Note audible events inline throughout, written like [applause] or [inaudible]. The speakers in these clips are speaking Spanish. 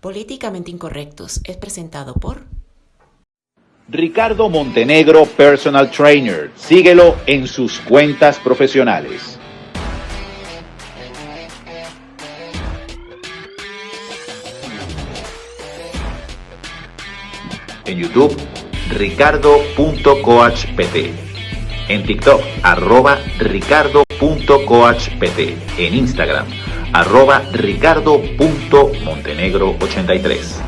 Políticamente Incorrectos es presentado por Ricardo Montenegro Personal Trainer. Síguelo en sus cuentas profesionales. En YouTube, ricardo.coachpt. En TikTok, arroba ricardo.coachpt. En Instagram, arroba ricardo.montenegro83.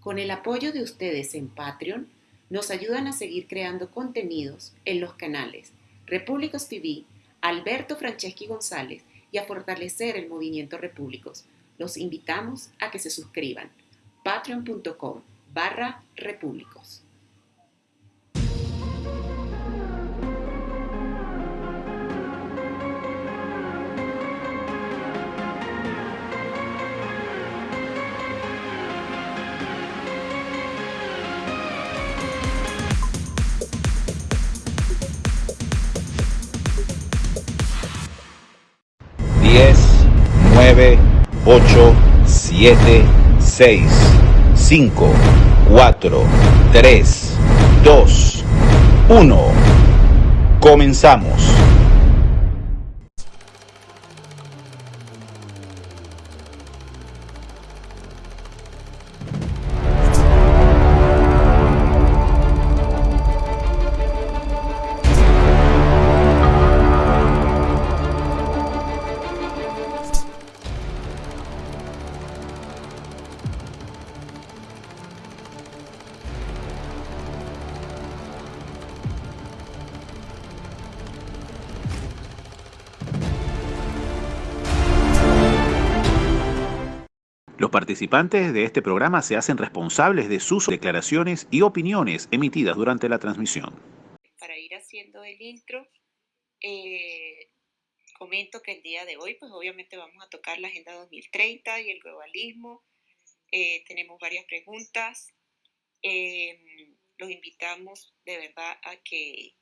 Con el apoyo de ustedes en Patreon, nos ayudan a seguir creando contenidos en los canales Repúblicos TV, Alberto Franceschi González y a fortalecer el movimiento Repúblicos. Los invitamos a que se suscriban. patreon.com barra repúblicos. 9, 8, 7, 6, 5, 4, 3, 2, 1. Comenzamos. Participantes de este programa se hacen responsables de sus declaraciones y opiniones emitidas durante la transmisión. Para ir haciendo el intro, eh, comento que el día de hoy, pues obviamente vamos a tocar la Agenda 2030 y el globalismo. Eh, tenemos varias preguntas. Em, los invitamos de verdad a que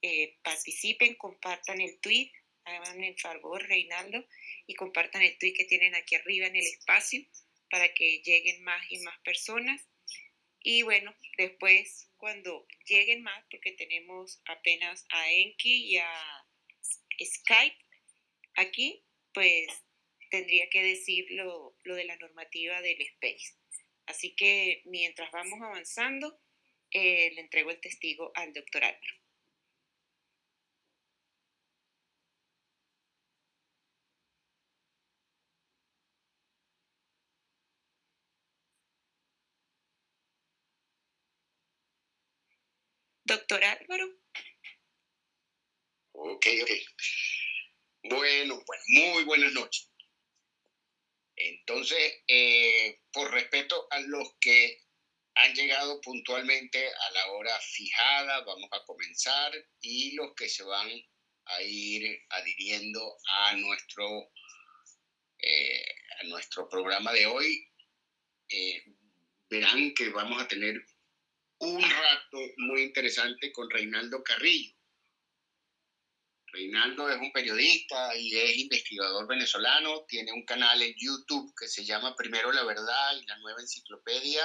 eh, participen, compartan el tweet, hagan el favor, Reinaldo, y compartan el tweet que tienen aquí arriba en el espacio para que lleguen más y más personas. Y bueno, después cuando lleguen más, porque tenemos apenas a Enki y a Skype aquí, pues tendría que decir lo, de la normativa del space. Así que mientras vamos avanzando, eh, le entrego el testigo al doctor Álvaro. Doctor Álvaro. Ok, ok. Bueno, bueno, muy buenas noches. Entonces, eh, por respeto a los que han llegado puntualmente a la hora fijada, vamos a comenzar y los que se van a ir adhiriendo a nuestro, eh, a nuestro programa de hoy, eh, verán que vamos a tener un rato muy interesante con Reinaldo Carrillo. Reinaldo es un periodista y es investigador venezolano, tiene un canal en YouTube que se llama Primero la Verdad y la Nueva Enciclopedia.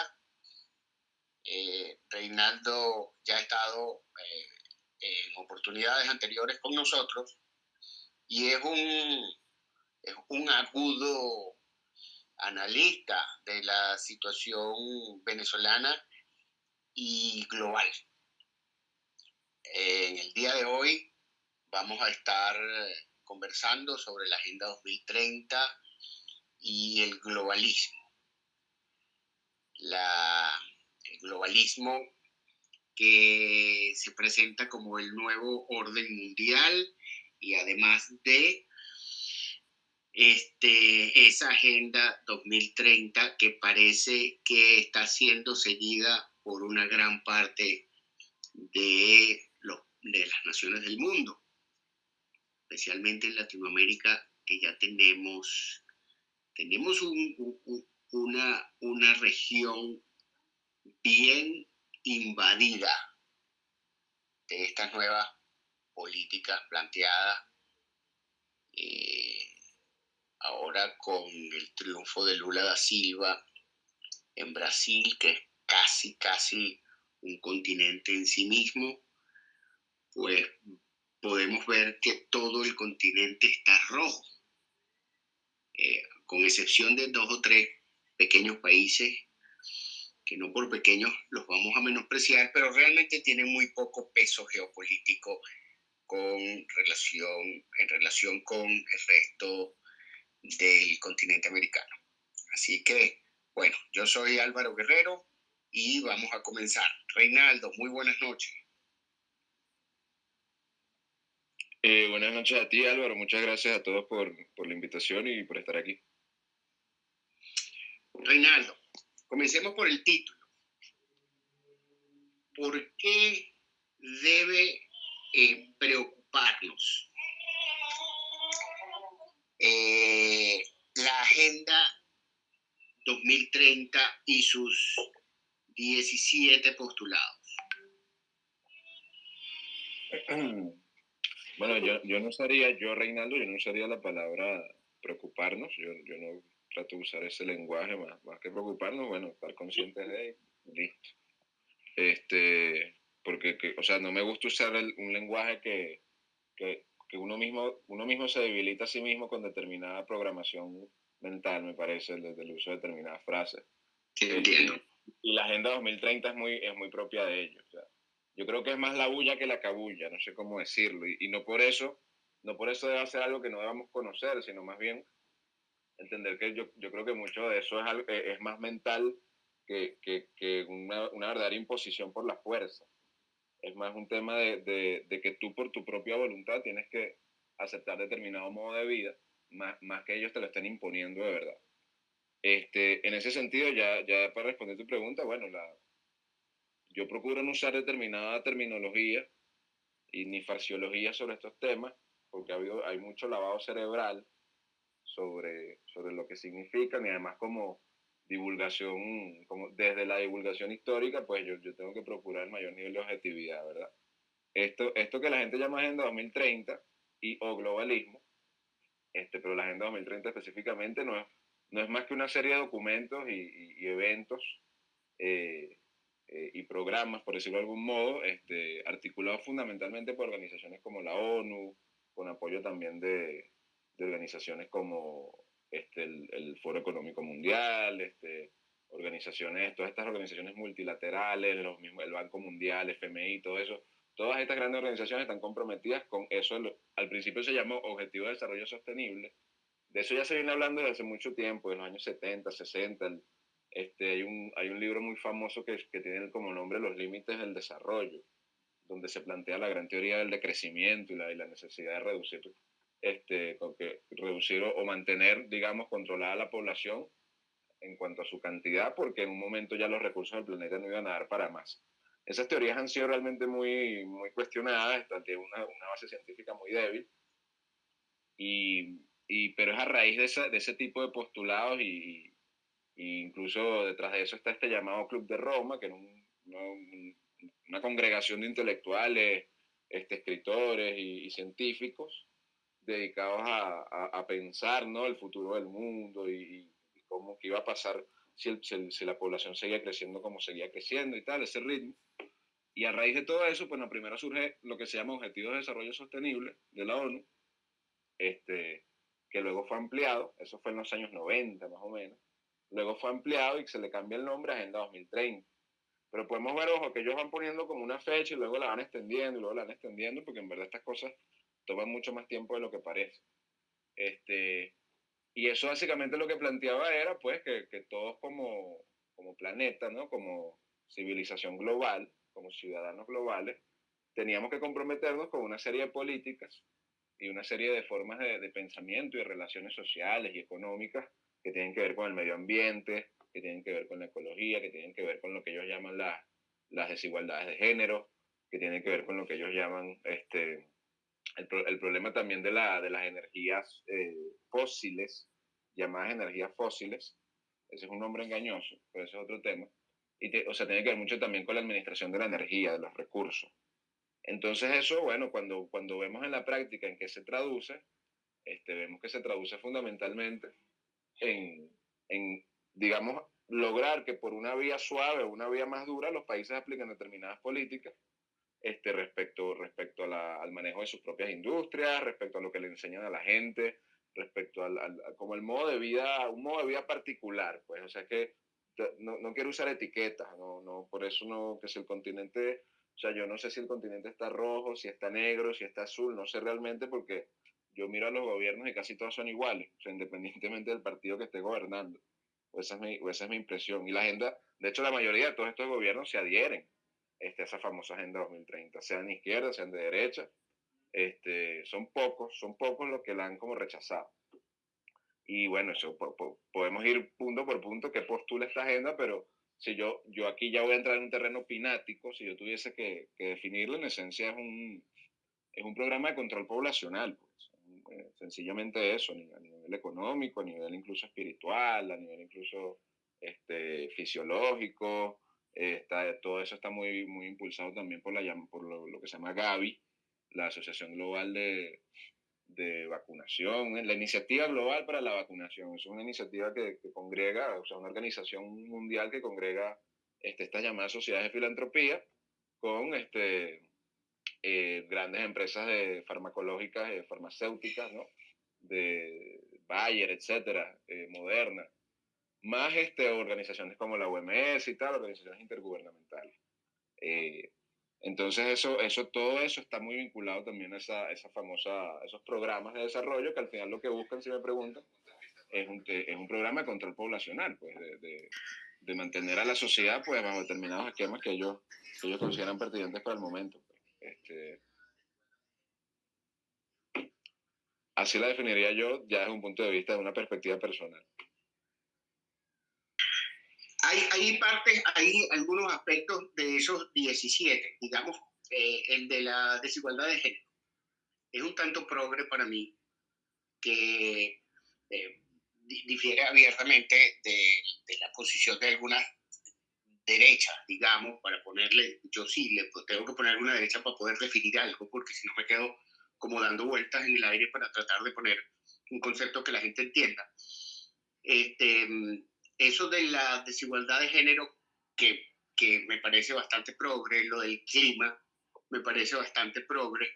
Eh, Reinaldo ya ha estado eh, en oportunidades anteriores con nosotros y es un, es un agudo analista de la situación venezolana y global. En el día de hoy vamos a estar conversando sobre la Agenda 2030 y el globalismo. La, el globalismo que se presenta como el nuevo orden mundial y además de este, esa Agenda 2030 que parece que está siendo seguida por una gran parte de, las naciones del mundo, especialmente en Latinoamérica, que ya tenemos, tenemos una, región bien invadida de estas nuevas políticas planteadas Eh, ahora con el triunfo de Lula da Silva en Brasil, que casi, casi un continente en sí mismo, pues podemos ver que todo el continente está rojo, eh, con excepción de dos o tres pequeños países que no por pequeños los vamos a menospreciar, pero realmente tienen muy poco peso geopolítico con relación, en relación con el resto del continente americano. Así que, bueno, yo soy Álvaro Guerrero y vamos a comenzar. Reinaldo, muy buenas noches. Eh, buenas noches a ti, Álvaro. Muchas gracias a todos por, por la invitación y por estar aquí. Reinaldo, Comencemos por el título. ¿Por qué debe eh, preocuparnos eh, la Agenda 2030 y sus 17 postulados? [clears throat] Bueno, yo, yo no usaría, yo Reinaldo, yo no usaría la palabra preocuparnos, yo, yo no trato de usar ese lenguaje más, más que preocuparnos, bueno, estar conscientes de listo. Este, porque, o sea, no me gusta usar un lenguaje que, que, que, uno, mismo, uno mismo se debilita a sí mismo con determinada programación mental, me parece, desde el uso de determinadas frases. Sí, entiendo. Y, la Agenda 2030 es muy, es muy propia de ellos. Yo creo que es más la bulla que la cabulla, no sé cómo decirlo, y, no por eso, no por eso debe ser algo que no debamos conocer, sino más bien entender que yo, yo creo que mucho de eso es, eh, es más mental que, que, que una, una, verdadera imposición por la fuerza. Es más un tema de, de, de, que tú por tu propia voluntad tienes que aceptar determinado modo de vida, más, más que ellos te lo estén imponiendo de verdad. Este, en ese sentido, ya, ya para responder tu pregunta, bueno, la, yo procuro no usar determinada terminología y ni farsiología sobre estos temas, porque ha habido, hay mucho lavado cerebral sobre, sobre lo que significan y además como divulgación, como desde la divulgación histórica, pues yo, yo tengo que procurar el mayor nivel de objetividad, ¿verdad? Esto, esto que la gente llama Agenda 2030 y o globalismo, este, pero la Agenda 2030 específicamente no es, no es más que una serie de documentos y, eventos eh, eh, y programas, por decirlo de algún modo, este, articulados fundamentalmente por organizaciones como la ONU, con apoyo también de, de organizaciones como este, el, Foro Económico Mundial, este, organizaciones, todas estas organizaciones multilaterales, los mismos, el Banco Mundial, FMI, todo eso, todas estas grandes organizaciones están comprometidas con eso. Al principio se llamó Objetivo de Desarrollo Sostenible. De eso ya se viene hablando desde hace mucho tiempo, en los años 70, 60. este, hay, un, hay un libro muy famoso que, que tiene como nombre Los Límites del Desarrollo, donde se plantea la gran teoría del decrecimiento y la, y la necesidad de reducir este, que reducir o, mantener, digamos, controlada la población en cuanto a su cantidad, porque en un momento ya los recursos del planeta no iban a dar para más. Esas teorías han sido realmente muy, muy cuestionadas, tienen una, una, base científica muy débil, y, y, pero es a raíz de, esa, de ese tipo de postulados y, y, incluso detrás de eso está este llamado Club de Roma, que era un, una congregación de intelectuales, este, escritores y científicos, dedicados a, a, a, pensar ¿no? el futuro del mundo y, y cómo que iba a pasar si, el, si, si, la población seguía creciendo como seguía creciendo y tal, ese ritmo. Y a raíz de todo eso, pues la primera surge lo que se llama Objetivos de Desarrollo Sostenible de la ONU, este, que luego fue ampliado, eso fue en los años 90 más o menos, luego fue ampliado y se le cambia el nombre a Agenda 2030. Pero podemos ver, ojo, que ellos van poniendo como una fecha y luego la van extendiendo y luego la van extendiendo, porque en verdad estas cosas toma mucho más tiempo de lo que parece. Este, y eso básicamente lo que planteaba era pues que, que todos como, como planeta, ¿no? como civilización global, como ciudadanos globales, teníamos que comprometernos con una serie de políticas y una serie de formas de, de, pensamiento y relaciones sociales y económicas que tienen que ver con el medio ambiente, que tienen que ver con la ecología, que tienen que ver con lo que ellos llaman la, las desigualdades de género, que tienen que ver con lo que ellos llaman este, el, el problema también de, la, de las energías eh, fósiles, llamadas energías fósiles, ese es un nombre engañoso, pero ese es otro tema. Y te, o sea, tiene que ver mucho también con la administración de la energía, de los recursos. Entonces eso, bueno, cuando, cuando vemos en la práctica en qué se traduce, este, vemos que se traduce fundamentalmente en, digamos, lograr que por una vía suave o una vía más dura los países apliquen determinadas políticas este, respecto, respecto al manejo de sus propias industrias, respecto a lo que le enseñan a la gente, respecto al, como el modo de vida, un modo de vida particular, pues, o sea que no, no, quiero usar etiquetas, no, no, por eso no, que si el continente, o sea, yo no sé si el continente está rojo, si está negro, si está azul, no sé realmente porque yo miro a los gobiernos y casi todos son iguales, o sea, [laughs] independientemente del partido que esté gobernando. O esa, es mi, esa es mi impresión. Y la agenda, de hecho, la mayoría de todos estos gobiernos se adhieren este, a esa famosa Agenda 2030, sean de izquierda, sean de derecha. Este, son pocos, son pocos los que la han como rechazado. Y bueno, eso podemos ir punto por punto qué postula esta agenda, pero si yo, yo aquí ya voy a entrar en un terreno pinático, si yo tuviese que, definirlo, en esencia es un, es un programa de control poblacional. Pues. Eh, sencillamente eso, a nivel, económico, a nivel incluso espiritual, a nivel incluso este, fisiológico. está, todo eso está muy, muy impulsado también por, la, por lo, que se llama Gavi, la Asociación Global de, de Vacunación, la Iniciativa Global para la Vacunación. Es una iniciativa que, que congrega, o sea, una organización mundial que congrega este, estas llamadas sociedades de filantropía con este, eh, grandes empresas de farmacológicas, eh, farmacéuticas, ¿no? de Bayer, etcétera, eh, Moderna, más este, organizaciones como la OMS y tal, organizaciones intergubernamentales. Entonces, eso, eso, todo eso está muy vinculado también a esa, esa famosa, esos programas de desarrollo que al final lo que buscan, si me preguntan, es un, es un programa de control poblacional, pues, de, de, mantener a la sociedad pues, bajo determinados esquemas que ellos, que ellos consideran pertinentes para el momento. Este, así la definiría yo ya desde un punto de vista de una perspectiva personal. Hay, hay partes, hay algunos aspectos de esos 17, digamos, eh, el de la desigualdad de género. Es un tanto progre para mí que eh, difiere abiertamente de, de, la posición de algunas derecha, digamos, para ponerle, yo sí, le tengo que poner una derecha para poder definir algo, porque si no me quedo como dando vueltas en el aire para tratar de poner un concepto que la gente entienda. Este, eso de la desigualdad de género, que, que me parece bastante progre, lo del clima, me parece bastante progre.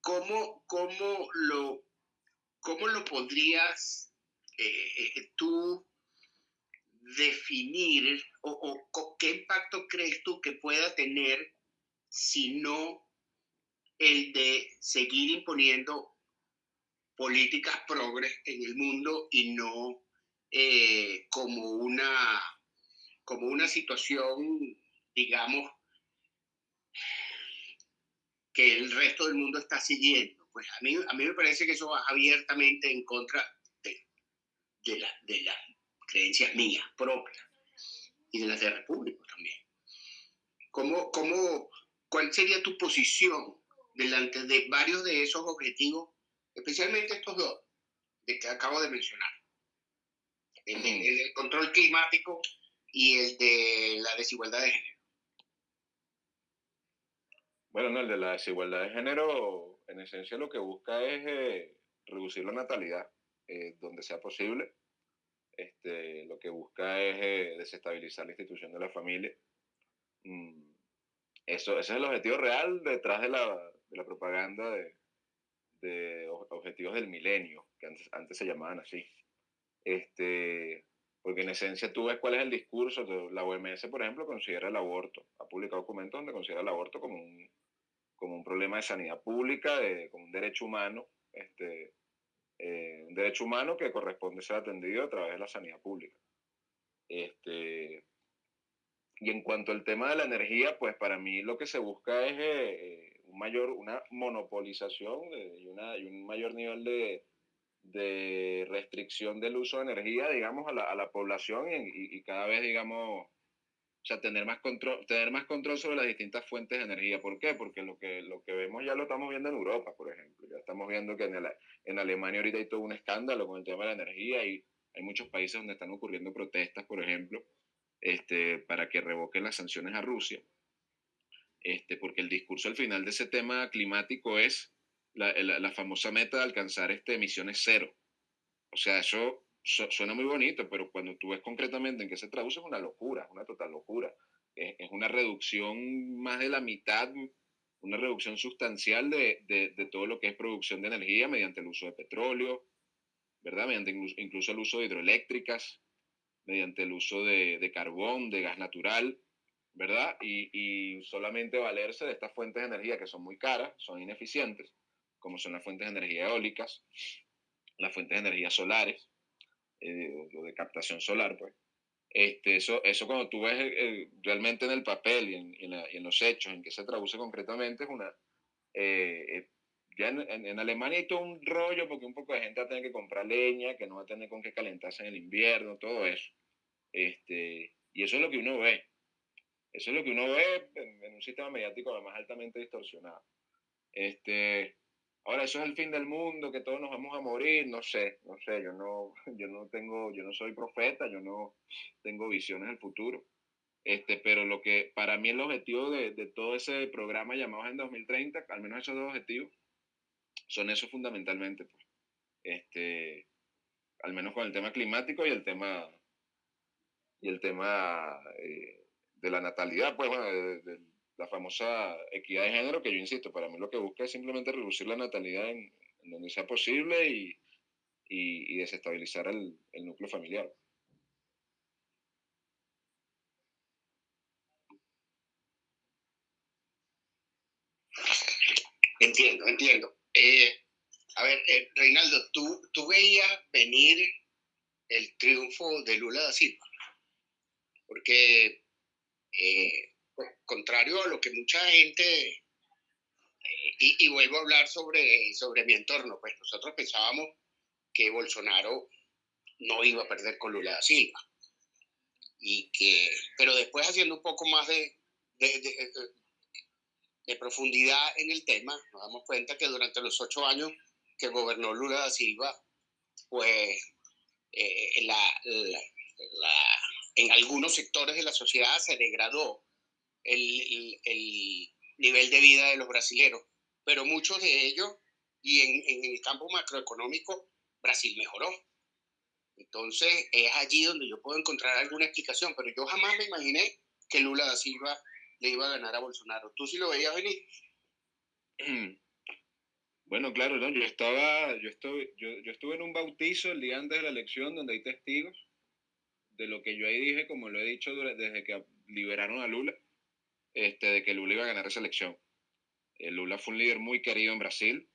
¿Cómo, cómo, lo, cómo lo podrías eh, eh, tú definir o, qué impacto crees tú que pueda tener si no el de seguir imponiendo políticas progres en el mundo y no eh, como, una, como una situación, digamos, que el resto del mundo está siguiendo. Pues a mí, a mí me parece que eso va abiertamente en contra de, de, la, de, la, creencias mías propias y de las de República también. ¿Cómo, cómo, ¿Cuál sería tu posición delante de varios de esos objetivos, especialmente estos dos de que acabo de mencionar? El, el, control climático y el de la desigualdad de género. Bueno, no, el de la desigualdad de género, en esencia lo que busca es eh, reducir la natalidad eh, donde sea posible este, lo que busca es eh, desestabilizar la institución de la familia. Mm, eso, ese es el objetivo real detrás de la, de la propaganda de, de, objetivos del milenio, que antes, antes se llamaban así. Este, porque en esencia tú ves cuál es el discurso. La OMS, por ejemplo, considera el aborto, ha publicado documentos donde considera el aborto como un, como un problema de sanidad pública, de, como un derecho humano, este, eh, un derecho humano que corresponde ser atendido a través de la sanidad pública. Este, y en cuanto al tema de la energía, pues para mí lo que se busca es eh, un mayor, una monopolización y, una, y un mayor nivel de, de, restricción del uso de energía, digamos, a la, a la población y, y, cada vez, digamos, o sea, tener más control, tener más control sobre las distintas fuentes de energía. ¿Por qué? Porque lo que, lo que vemos ya lo estamos viendo en Europa, por ejemplo. Ya estamos viendo que en, el, en Alemania ahorita hay todo un escándalo con el tema de la energía y hay muchos países donde están ocurriendo protestas, por ejemplo, este, para que revoquen las sanciones a Rusia. Este, porque el discurso al final de ese tema climático es la, la, famosa meta de alcanzar este, emisiones cero. O sea, eso suena muy bonito, pero cuando tú ves concretamente en qué se traduce es una locura, una total locura. Es, una reducción más de la mitad, una reducción sustancial de, todo lo que es producción de energía mediante el uso de petróleo, ¿verdad? Mediante incluso, el uso de hidroeléctricas, mediante el uso de, carbón, de gas natural, ¿verdad? Y, solamente valerse de estas fuentes de energía que son muy caras, son ineficientes, como son las fuentes de energía eólicas, las fuentes de energía solares, eh, o de captación solar, pues. Este, eso, eso cuando tú ves eh, realmente en el papel y en, y en, los hechos, en que se traduce concretamente, es una... Eh, ya en, en, Alemania hay todo un rollo porque un poco de gente va a tener que comprar leña, que no va a tener con qué calentarse en el invierno, todo eso. Este, y eso es lo que uno ve. Eso es lo que uno ve en, en un sistema mediático además altamente distorsionado. Este, Ahora, eso es el fin del mundo, que todos nos vamos a morir, no sé, no sé, yo no, [laughs] yo no tengo, yo no soy profeta, yo no tengo visiones del futuro. Este, pero lo que para mí el objetivo de, de todo ese programa llamado en 2030, al menos esos dos objetivos, son esos fundamentalmente, pues. Este, al menos con el tema climático y el tema, y el tema eh, de la natalidad, pues bueno, del la famosa equidad de género, que yo insisto, para mí lo que busca es simplemente reducir la natalidad en, donde sea posible y, y, desestabilizar el, núcleo familiar. Entiendo, entiendo. Eh, a ver, eh, Reinaldo, ¿tú, ¿tú veías venir el triunfo de Lula da Silva? Porque eh, contrario a lo que mucha gente, eh, y, vuelvo a hablar sobre, sobre mi entorno, pues nosotros pensábamos que Bolsonaro no iba a perder con Lula da Silva. Y que, pero después haciendo un poco más de, de, profundidad en el tema, nos damos cuenta que durante los ocho años que gobernó Lula da Silva, pues eh, en algunos sectores de la sociedad se degradó el, el, nivel de vida de los brasileños, pero muchos de ellos, y en, en, el campo macroeconómico, Brasil mejoró. Entonces es allí donde yo puedo encontrar alguna explicación, pero yo jamás me imaginé que Lula da Silva le iba a ganar a Bolsonaro. ¿Tú sí lo veías venir? [clears throat] Bueno, claro, ¿no? yo, estaba, yo, estoy, yo, yo estuve en un bautizo el día antes de la elección donde hay testigos de lo que yo ahí dije, como lo he dicho desde que liberaron a Lula este, de que Lula iba a ganar esa elección. El Lula fue un líder muy querido en Brasil.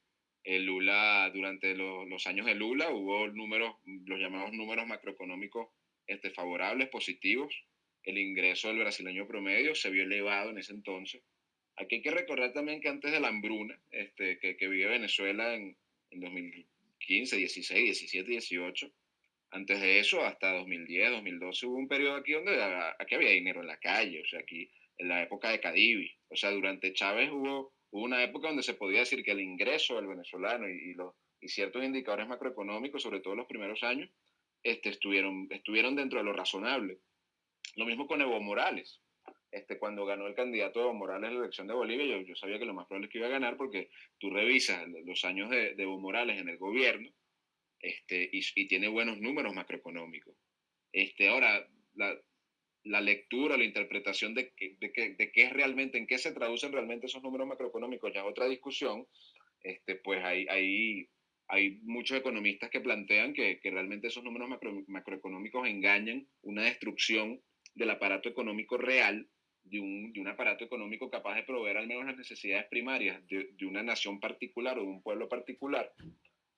El Lula, durante los años de Lula, hubo números, los llamados números macroeconómicos este, favorables, positivos. El ingreso del brasileño promedio se vio elevado en ese entonces. Aquí hay que recordar también que antes de la hambruna este, que, que vive Venezuela en, en 2015, 16, 17, 18, antes de eso, hasta 2010, 2012, hubo un periodo aquí donde aquí había dinero en la calle. O sea, aquí en la época de Cadivi. O sea, durante Chávez hubo, hubo una época donde se podía decir que el ingreso del venezolano y, los, y ciertos indicadores macroeconómicos, sobre todo en los primeros años, este, estuvieron, estuvieron dentro de lo razonable. Lo mismo con Evo Morales. Este, cuando ganó el candidato Evo Morales la elección de Bolivia, yo, yo sabía que lo más probable es que iba a ganar porque tú revisas los años de, de Evo Morales en el gobierno este, y, y, tiene buenos números macroeconómicos. Este, ahora, la, la lectura, la interpretación de, de, de, qué es realmente, en qué se traducen realmente esos números macroeconómicos, ya otra discusión, este, pues hay, hay, hay muchos economistas que plantean que, que realmente esos números macro, macroeconómicos engañan una destrucción del aparato económico real, de un, de un, aparato económico capaz de proveer al menos las necesidades primarias de, de una nación particular o de un pueblo particular.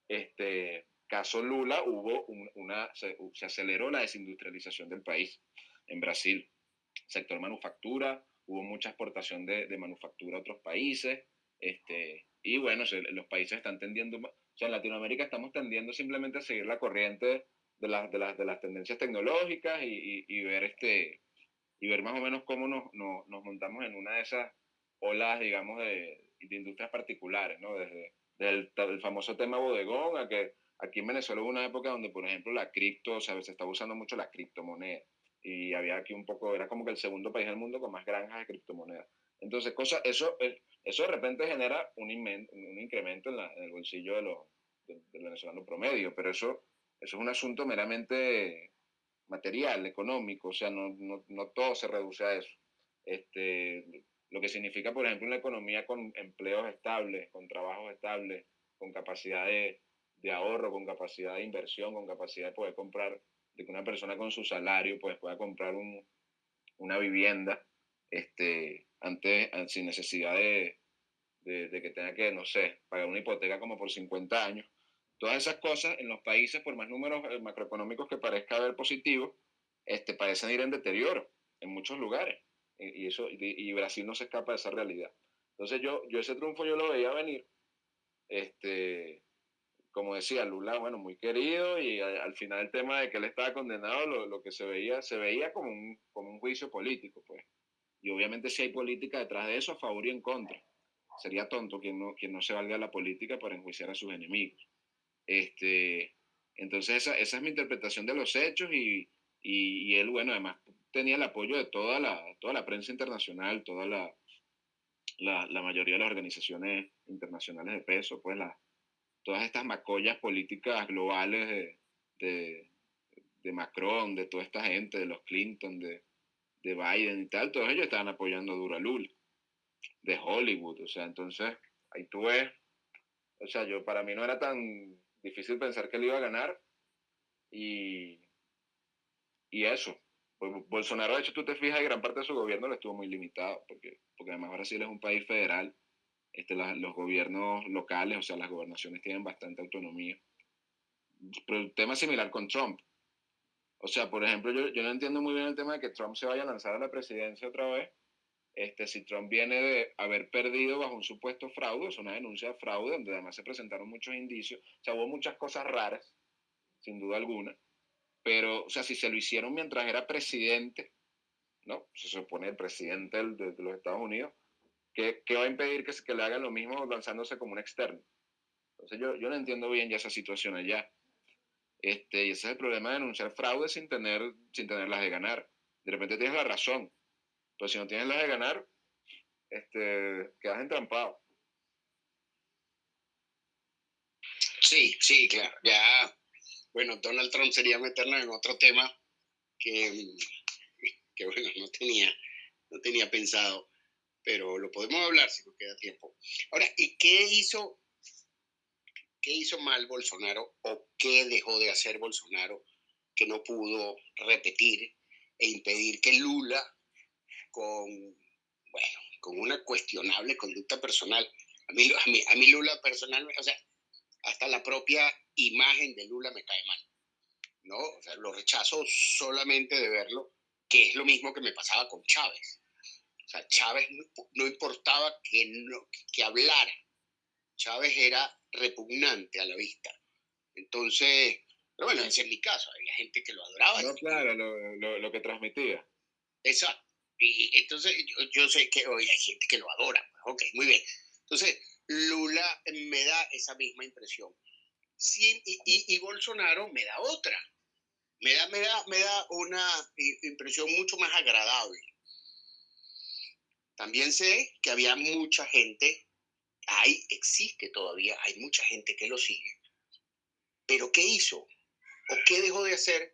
Este, caso Lula, hubo una, se aceleró la desindustrialización del país en Brasil. Sector manufactura, hubo mucha exportación de, de manufactura a otros países, este, y bueno, los países están tendiendo, o sea, en Latinoamérica estamos tendiendo simplemente a seguir la corriente de, las, de, las, de las tendencias tecnológicas y, y, ver este, y ver más o menos cómo nos, nos, nos montamos en una de esas olas, digamos, de, de industrias particulares, ¿no? Desde, desde el, famoso tema bodegón a que aquí en Venezuela hubo una época donde, por ejemplo, la cripto, o sea, se estaba usando mucho la criptomoneda y había aquí un poco, era como que el segundo país del mundo con más granjas de criptomonedas. Entonces, cosa, eso, eh, Eso de repente genera un, un incremento en, el bolsillo de los, del, venezolano promedio, pero eso, eso es un asunto meramente material, económico, o sea, no, no, no todo se reduce a eso. Este, lo que significa, por ejemplo, una economía con empleos estables, con trabajos estables, con capacidad de, de, ahorro, con capacidad de inversión, con capacidad de poder comprar, de que una persona con su salario pues, pueda comprar un, una vivienda este, antes, sin necesidad de, de, que tenga que, no sé, pagar una hipoteca como por 50 años. Todas esas cosas en los países, por más números eh, macroeconómicos que parezca haber positivos, este, parecen ir en deterioro en muchos lugares. Y, eso, y, Brasil no se escapa de esa realidad. Entonces yo, yo ese triunfo yo lo veía venir. Este, como decía Lula, bueno, muy querido y al, final el tema de que él estaba condenado, lo, lo, que se veía, se veía como un, como un juicio político, pues. Y obviamente si hay política detrás de eso, a favor y en contra. Sería tonto quien no, quien no se valga la política para enjuiciar a sus enemigos. Este, entonces esa, esa es mi interpretación de los hechos y, y, él, bueno, además tenía el apoyo de toda la, toda la prensa internacional, toda la, la, la mayoría de las organizaciones internacionales de peso, pues la, todas estas macollas políticas globales de, de, Macron, de toda esta gente, de los Clinton, de, de Biden y tal, todos ellos estaban apoyando a Lula, de Hollywood, o sea, entonces ahí tú ves, o sea, yo para mí no era tan difícil pensar que él iba a ganar y, y eso. Pues Bolsonaro, de hecho, tú te fijas, gran parte de su gobierno lo estuvo muy limitado, porque, porque además Brasil es un país federal, este, los gobiernos locales, o sea, las gobernaciones tienen bastante autonomía. Pero el tema similar con Trump. O sea, por ejemplo, yo, yo no entiendo muy bien el tema de que Trump se vaya a lanzar a la presidencia otra vez. Este, si Trump viene de haber perdido bajo un supuesto fraude, es una denuncia de fraude, donde además se presentaron muchos indicios, o sea, hubo muchas cosas raras, sin duda alguna, pero, o sea, si se lo hicieron mientras era presidente, ¿no? Se supone el presidente de, de los Estados Unidos, ¿qué, ¿qué, va a impedir que, que le hagan lo mismo lanzándose como un externo? Entonces yo, yo no entiendo bien ya esa situación allá. Este, y ese es el problema de denunciar fraude sin tener, sin tenerlas de ganar. De repente tienes la razón, pero si no tienes las de ganar, este, quedas entrampado. Sí, sí, claro. Ya, bueno, Donald Trump sería meternos en otro tema que, que bueno, no tenía, no tenía pensado, pero lo podemos hablar si nos queda tiempo. Ahora, ¿y qué hizo ¿Qué hizo mal Bolsonaro o qué dejó de hacer Bolsonaro que no pudo repetir e impedir que Lula, con, bueno, con una cuestionable conducta personal, a mí, a mí, a mí Lula personalmente, o sea, hasta la propia imagen de Lula me cae mal, ¿no? O sea, lo rechazo solamente de verlo, que es lo mismo que me pasaba con Chávez. O sea, Chávez no, importaba que, no, que hablara, Chávez era repugnante a la vista. Entonces, pero bueno, ese es mi caso, había gente que lo adoraba. No, claro, lo, lo, que transmitía. Exacto. Y entonces yo, sé que hoy hay gente que lo adora. Pues, ok, muy bien. Entonces, Lula me da esa misma impresión. Sí, y, y, Bolsonaro me da otra. Me da, me, da, me da una impresión mucho más agradable. También sé que había mucha gente hay, existe todavía, hay mucha gente que lo sigue. Pero ¿qué hizo? ¿O qué dejó de hacer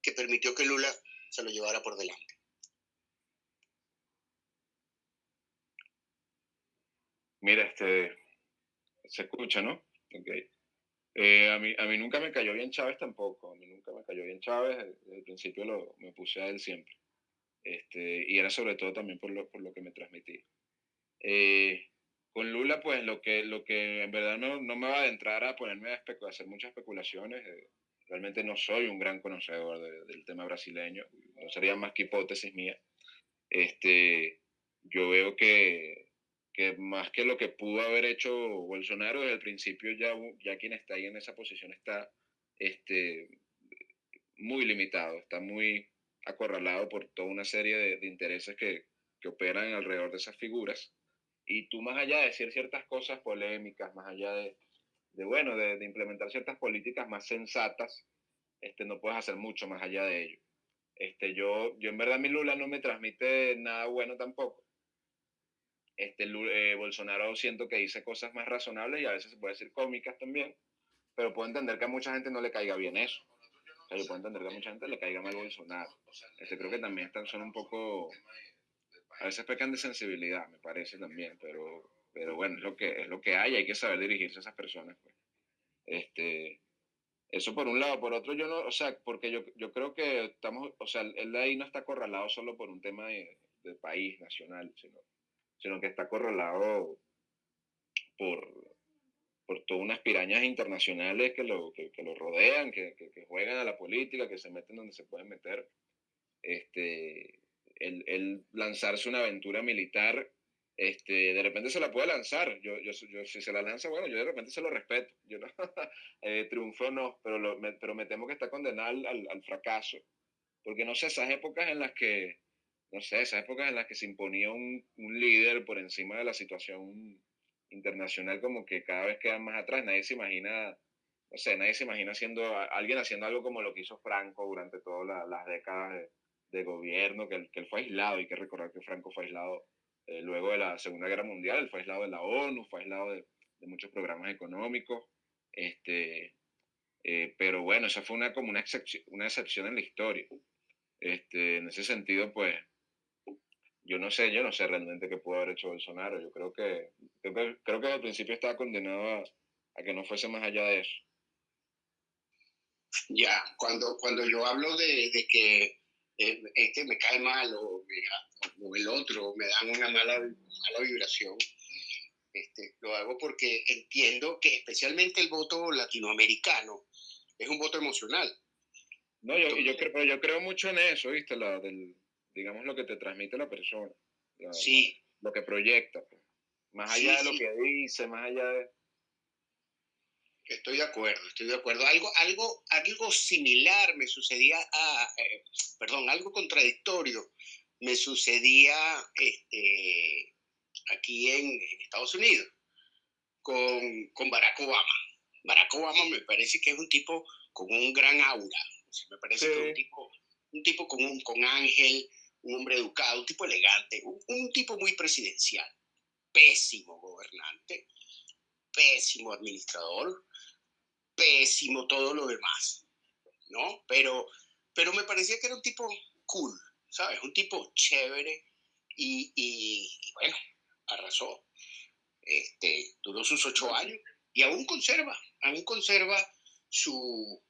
que permitió que Lula se lo llevara por delante? Mira, este, se escucha, ¿no? Okay. Eh, a, mí, a mí nunca me cayó bien Chávez tampoco, a mí nunca me cayó bien Chávez, desde el principio lo, me puse a él siempre. Este, y era sobre todo también por lo, por lo que me transmitía. Eh, con Lula, pues lo que, lo que en verdad no, no me va a adentrar a ponerme a, hacer muchas especulaciones. Eh, realmente no soy un gran conocedor del tema brasileño, no sería más que hipótesis mía. Este, yo veo que, que más que lo que pudo haber hecho Bolsonaro desde el principio, ya, ya quien está ahí en esa posición está este, muy limitado, está muy acorralado por toda una serie de, intereses que, operan alrededor de esas figuras y tú más allá de decir ciertas cosas polémicas, más allá de, bueno, de, de, implementar ciertas políticas más sensatas, este, no puedes hacer mucho más allá de ello. Este, yo, yo en verdad mi Lula no me transmite nada bueno tampoco. Este, eh, Bolsonaro siento que dice cosas más razonables y a veces se puede decir cómicas también, pero puedo entender que a mucha gente no le caiga bien eso. O yo entender que a mucha gente le caiga mal Bolsonaro. Este, creo que también están, son un poco, a veces pecan de sensibilidad, me parece también, pero, pero bueno, es lo que, es lo que hay, hay que saber dirigirse a esas personas. Pues. Este, eso por un lado, por otro yo no, o sea, porque yo, yo creo que estamos, o sea, él ahí no está acorralado solo por un tema de, país nacional, sino sino que está correlado por, por todas unas pirañas internacionales que lo, que, lo rodean, que, que, juegan a la política, que se meten donde se pueden meter. Este, el, lanzarse una aventura militar, este, de repente se la puede lanzar. Yo, yo, si se la lanza, bueno, yo de repente se lo respeto. Yo no, [laughs] eh, triunfó no, pero, lo, me, pero me temo que está condenado al, al fracaso. Porque no sé, esas épocas en las que no sé, esas épocas en las que se imponía un, un, líder por encima de la situación internacional, como que cada vez quedan más atrás. Nadie se imagina, no sé, nadie se imagina haciendo, alguien haciendo algo como lo que hizo Franco durante todas las décadas de, gobierno, que, que, él fue aislado. Hay que recordar que Franco fue aislado eh, luego de la Segunda Guerra Mundial, él fue aislado de la ONU, fue aislado de, de muchos programas económicos. Este, eh, pero bueno, esa fue una, como una excepción, una excepción en la historia. Este, en ese sentido, pues, yo no sé, yo no sé realmente qué pudo haber hecho Bolsonaro. Yo creo que, creo que, creo que al principio estaba condenado a, que no fuese más allá de eso. Ya, cuando, cuando yo hablo de, de que eh, este me cae mal o, o, el otro me dan una mala, mala vibración, este, lo hago porque entiendo que especialmente el voto latinoamericano es un voto emocional. No, yo, yo, creo, yo creo mucho en eso, ¿viste? La, del, digamos, lo que te transmite la persona. sí. Lo, que proyecta. Pues. Más allá de lo que dice, más allá de... Estoy de acuerdo, estoy de acuerdo. Algo, algo, algo similar me sucedía, a, eh, perdón, algo contradictorio me sucedía este, aquí en, Estados Unidos con, con, Barack Obama. Barack Obama me parece que es un tipo con un gran aura. me parece que es un tipo, un tipo con, un, con ángel, un hombre educado, un tipo elegante, un, tipo muy presidencial, pésimo gobernante, pésimo administrador, pésimo todo lo demás, ¿no? Pero, pero me parecía que era un tipo cool, ¿sabes? Un tipo chévere y, y, bueno, arrasó. Este, duró sus ocho años y aún conserva, aún conserva su,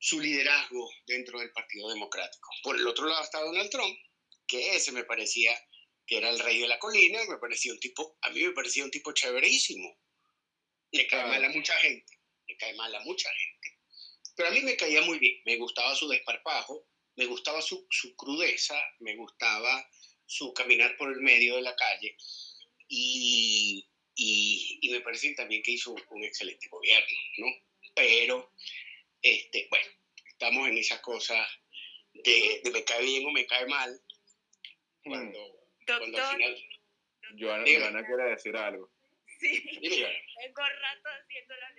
su liderazgo dentro del Partido Democrático. Por el otro lado está Donald Trump, que ese me parecía que era el rey de la colina, me parecía un tipo, a mí me parecía un tipo chéverísimo. Le cae mal a mucha gente, le cae mal a mucha gente. Pero a mí me caía muy bien, me gustaba su desparpajo, me gustaba su, su crudeza, me gustaba su caminar por el medio de la calle y, y, y me parece también que hizo un excelente gobierno, ¿no? Pero este, bueno, estamos en esa cosa de, me cae bien o me cae mal. Cuando, cuando al final... Joana, quiere decir algo. Sí, tengo [laughs] rato haciendo la,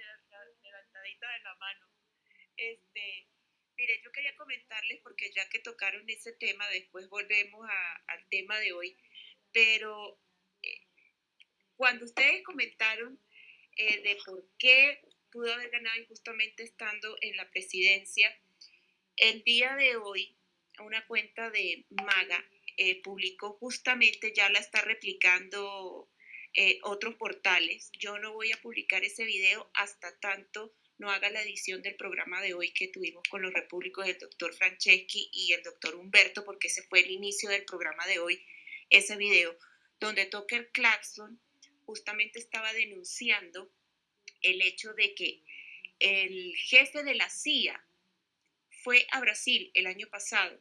levantadita de la mano. Este, mire, yo quería comentarles, porque ya que tocaron ese tema, después volvemos al tema de hoy, pero eh, cuando ustedes comentaron eh, de por qué pudo haber ganado injustamente estando en la presidencia. El día de hoy, una cuenta de Maga eh, publicó justamente, ya la está replicando eh, otros portales. Yo no voy a publicar ese video hasta tanto no haga la edición del programa de hoy que tuvimos con los repúblicos del doctor Franceschi y el doctor Humberto, porque ese fue el inicio del programa de hoy, ese video, donde Tucker Clarkson justamente estaba denunciando el hecho de que el jefe de la CIA fue a Brasil el año pasado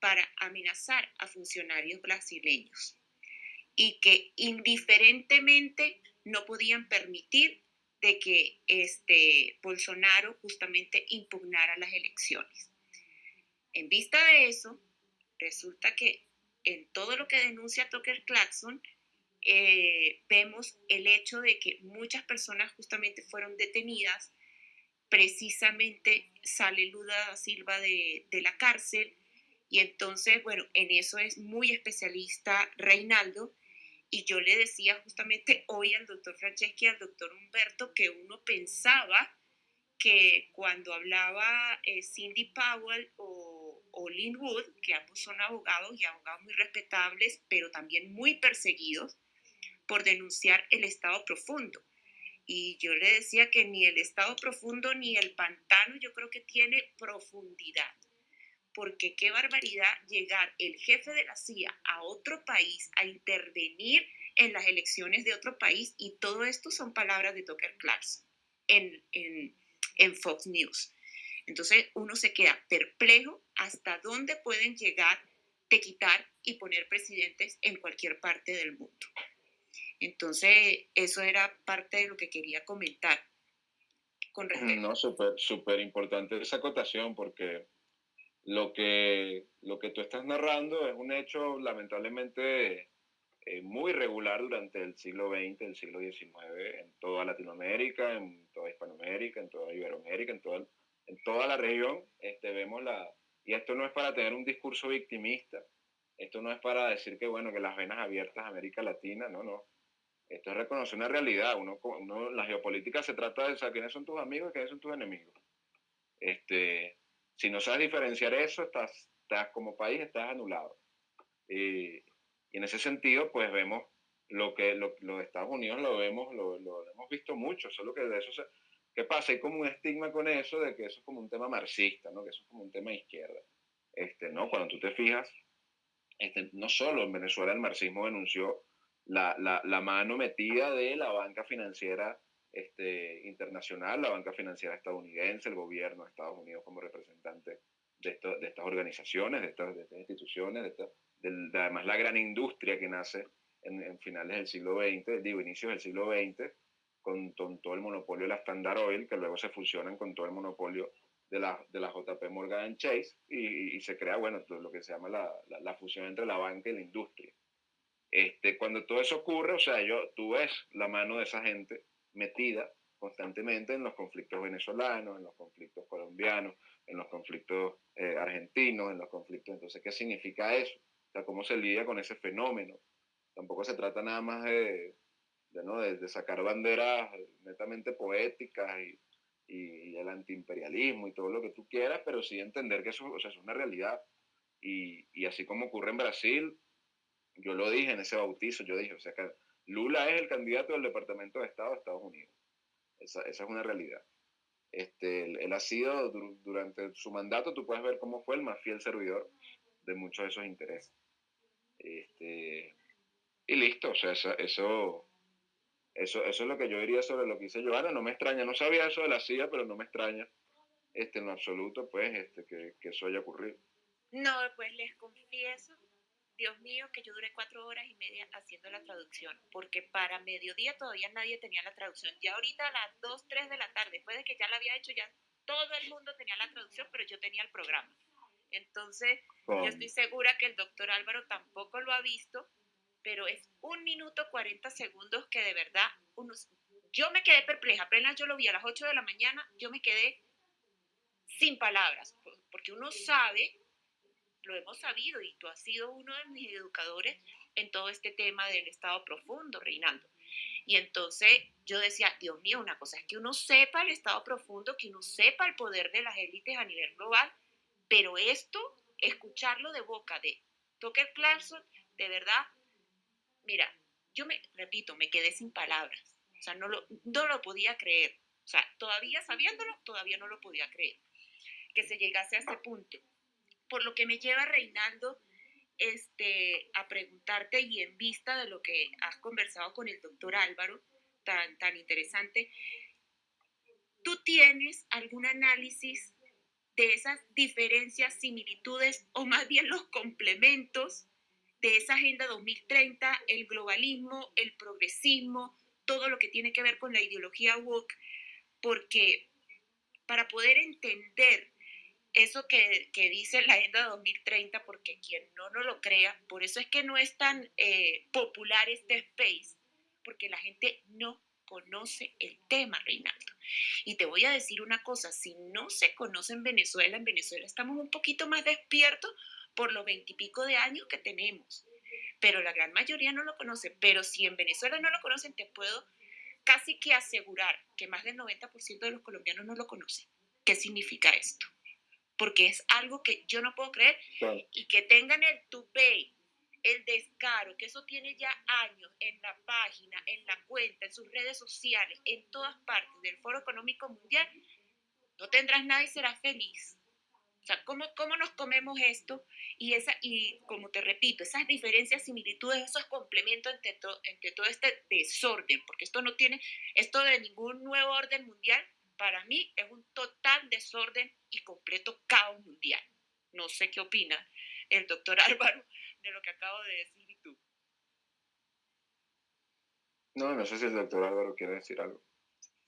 para amenazar a funcionarios brasileños y que indiferentemente no podían permitir de que este Bolsonaro justamente impugnara las elecciones. En vista de eso, resulta que en todo lo que denuncia Tucker Clarkson, eh, vemos el hecho de que muchas personas justamente fueron detenidas, precisamente sale Luda Silva de, de la cárcel y entonces, bueno, en eso es muy especialista Reinaldo Y yo le decía justamente hoy al doctor Franceschi y al doctor Humberto que uno pensaba que cuando hablaba eh, Cindy Powell o, o Lynn Wood, que ambos son abogados y abogados muy respetables, pero también muy perseguidos por denunciar el estado profundo. Y yo le decía que ni el estado profundo ni el pantano yo creo que tiene profundidad. Porque qué barbaridad llegar el jefe de la CIA a otro país a intervenir en las elecciones de otro país y todo esto son palabras de Tucker Clarkson en, en, en Fox News. Entonces uno se queda perplejo hasta dónde pueden llegar de quitar y poner presidentes en cualquier parte del mundo. Entonces, eso era parte de lo que quería comentar con respecto. No, súper súper importante esa acotación porque lo que, lo que tú estás narrando es un hecho lamentablemente eh, muy regular durante el siglo XX, el siglo XIX, en toda Latinoamérica, en toda Hispanoamérica, en toda Iberoamérica, en toda, en toda la región, este, vemos la... Y esto no es para tener un discurso victimista, esto no es para decir que, bueno, que las venas abiertas a América Latina, no, no. Esto es reconocer una realidad. Uno, uno, la geopolítica se trata de saber quiénes son tus amigos y quiénes son tus enemigos. Este, si no sabes diferenciar eso, estás, estás como país, estás anulado. Y, en ese sentido, pues vemos lo que lo, de Estados Unidos lo vemos, lo, lo, hemos visto mucho, solo que de eso se, ¿qué pasa? Hay como un estigma con eso de que eso es como un tema marxista, ¿no? Que eso es como un tema de izquierda. Este, ¿no? Cuando tú te fijas, este, no solo en Venezuela el marxismo denunció la, la, mano metida de la banca financiera este, internacional, la banca financiera estadounidense, el gobierno de Estados Unidos como representante de, esto, de estas organizaciones, de estas, de estas instituciones, de, además la gran industria que nace en, finales del siglo XX, digo, inicios del siglo XX, con, todo el monopolio de la Standard Oil, que luego se fusionan con todo el monopolio de la, de la JP Morgan Chase y, se crea, bueno, lo que se llama la, la, la fusión entre la banca y la industria. Este, cuando todo eso ocurre, o sea, yo, tú ves la mano de esa gente metida constantemente en los conflictos venezolanos, en los conflictos colombianos, en los conflictos eh, argentinos, en los conflictos. Entonces, ¿qué significa eso? O sea, ¿cómo se lidia con ese fenómeno? Tampoco se trata nada más de, de, ¿no? de, sacar banderas netamente poéticas y, y, el antiimperialismo y todo lo que tú quieras, pero sí entender que eso o sea, es una realidad. Y, y así como ocurre en Brasil, yo lo dije en ese bautizo, yo dije, o sea, que Lula es el candidato del Departamento de Estado de Estados Unidos. Esa, esa es una realidad. Este, él, ha sido, durante su mandato, tú puedes ver cómo fue el más fiel servidor de muchos de esos intereses. Este, y listo, o sea, eso, eso, eso, es lo que yo diría sobre lo que hice Joana. No me extraña, no sabía eso de la CIA, pero no me extraña este, en absoluto, pues, este, que, que eso haya ocurrido. No, pues les confieso Dios mío, que yo duré cuatro horas y media haciendo la traducción, porque para mediodía todavía nadie tenía la traducción. Ya ahorita a las 2, 3 de la tarde, después de que ya la había hecho, ya todo el mundo tenía la traducción, pero yo tenía el programa. Entonces, yo estoy segura que el doctor Álvaro tampoco lo ha visto, pero es un minuto 40 segundos que de verdad unos, yo me quedé perpleja. Apenas yo lo vi a las 8 de la mañana, yo me quedé sin palabras, porque uno sabe lo hemos sabido y tú has sido uno de mis educadores en todo este tema del estado profundo, Reinaldo. Y entonces yo decía, Dios mío, una cosa es que uno sepa el estado profundo, que uno sepa el poder de las élites a nivel global, pero esto, escucharlo de boca de Tucker Clarkson, de verdad, mira, yo me, repito, me quedé sin palabras. O sea, no lo, no lo podía creer. O sea, todavía sabiéndolo, todavía no lo podía creer que se llegase a ese punto por lo que me lleva, Reinaldo, este, a preguntarte y en vista de lo que has conversado con el doctor Álvaro, tan, tan interesante, ¿tú tienes algún análisis de esas diferencias, similitudes o más bien los complementos de esa Agenda 2030, el globalismo, el progresismo, todo lo que tiene que ver con la ideología woke? Porque para poder entender eso que, dice la Agenda 2030, porque quien no nos lo crea, por eso es que no es tan eh, popular este space, porque la gente no conoce el tema, Reinaldo. Y te voy a decir una cosa, si no se conoce en Venezuela, en Venezuela estamos un poquito más despiertos por los veintipico de años que tenemos. pero la gran mayoría no lo conoce. Pero si en Venezuela no lo conocen, te puedo casi que asegurar que más del 90% de los colombianos no lo conocen. ¿Qué significa esto? Porque es algo que yo no puedo creer y que tengan el tupé, el descaro, que eso tiene ya años en la página, en la cuenta, en sus redes sociales, en todas partes del Foro Económico Mundial, no tendrás nada y serás feliz. O sea, ¿cómo, cómo nos comemos esto? Y, esa, y como te repito, esas diferencias, similitudes, esos complementos entre, entre todo este desorden, porque esto no tiene, esto de ningún nuevo orden mundial, para mí es un total desorden y completo caos mundial. No sé qué opina el doctor [laughs] Álvaro de lo que acabo de decir y tú. No, no sé si el doctor Álvaro quiere decir algo.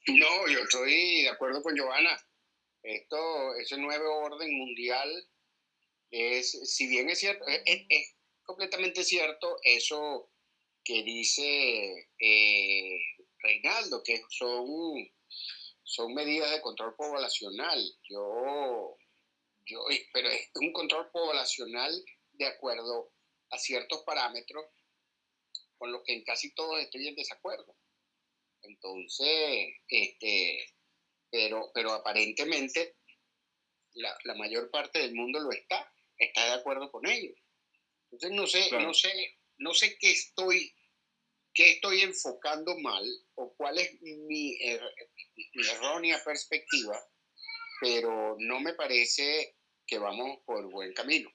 No, yo estoy de acuerdo con Giovanna. Esto, ese nuevo orden mundial es, si bien es cierto, es, completamente cierto eso que dice eh, Reinaldo, que son, son medidas de control poblacional. Yo, yo, pero es un control poblacional de acuerdo a ciertos parámetros con los que en casi todos estoy en desacuerdo. Entonces, este, pero, pero aparentemente la, la, mayor parte del mundo lo está, está de acuerdo con ellos. Entonces no sé, no sé, no sé qué estoy, qué estoy enfocando mal o cuál es mi, er, mi errónea perspectiva, pero no me parece que vamos por buen camino.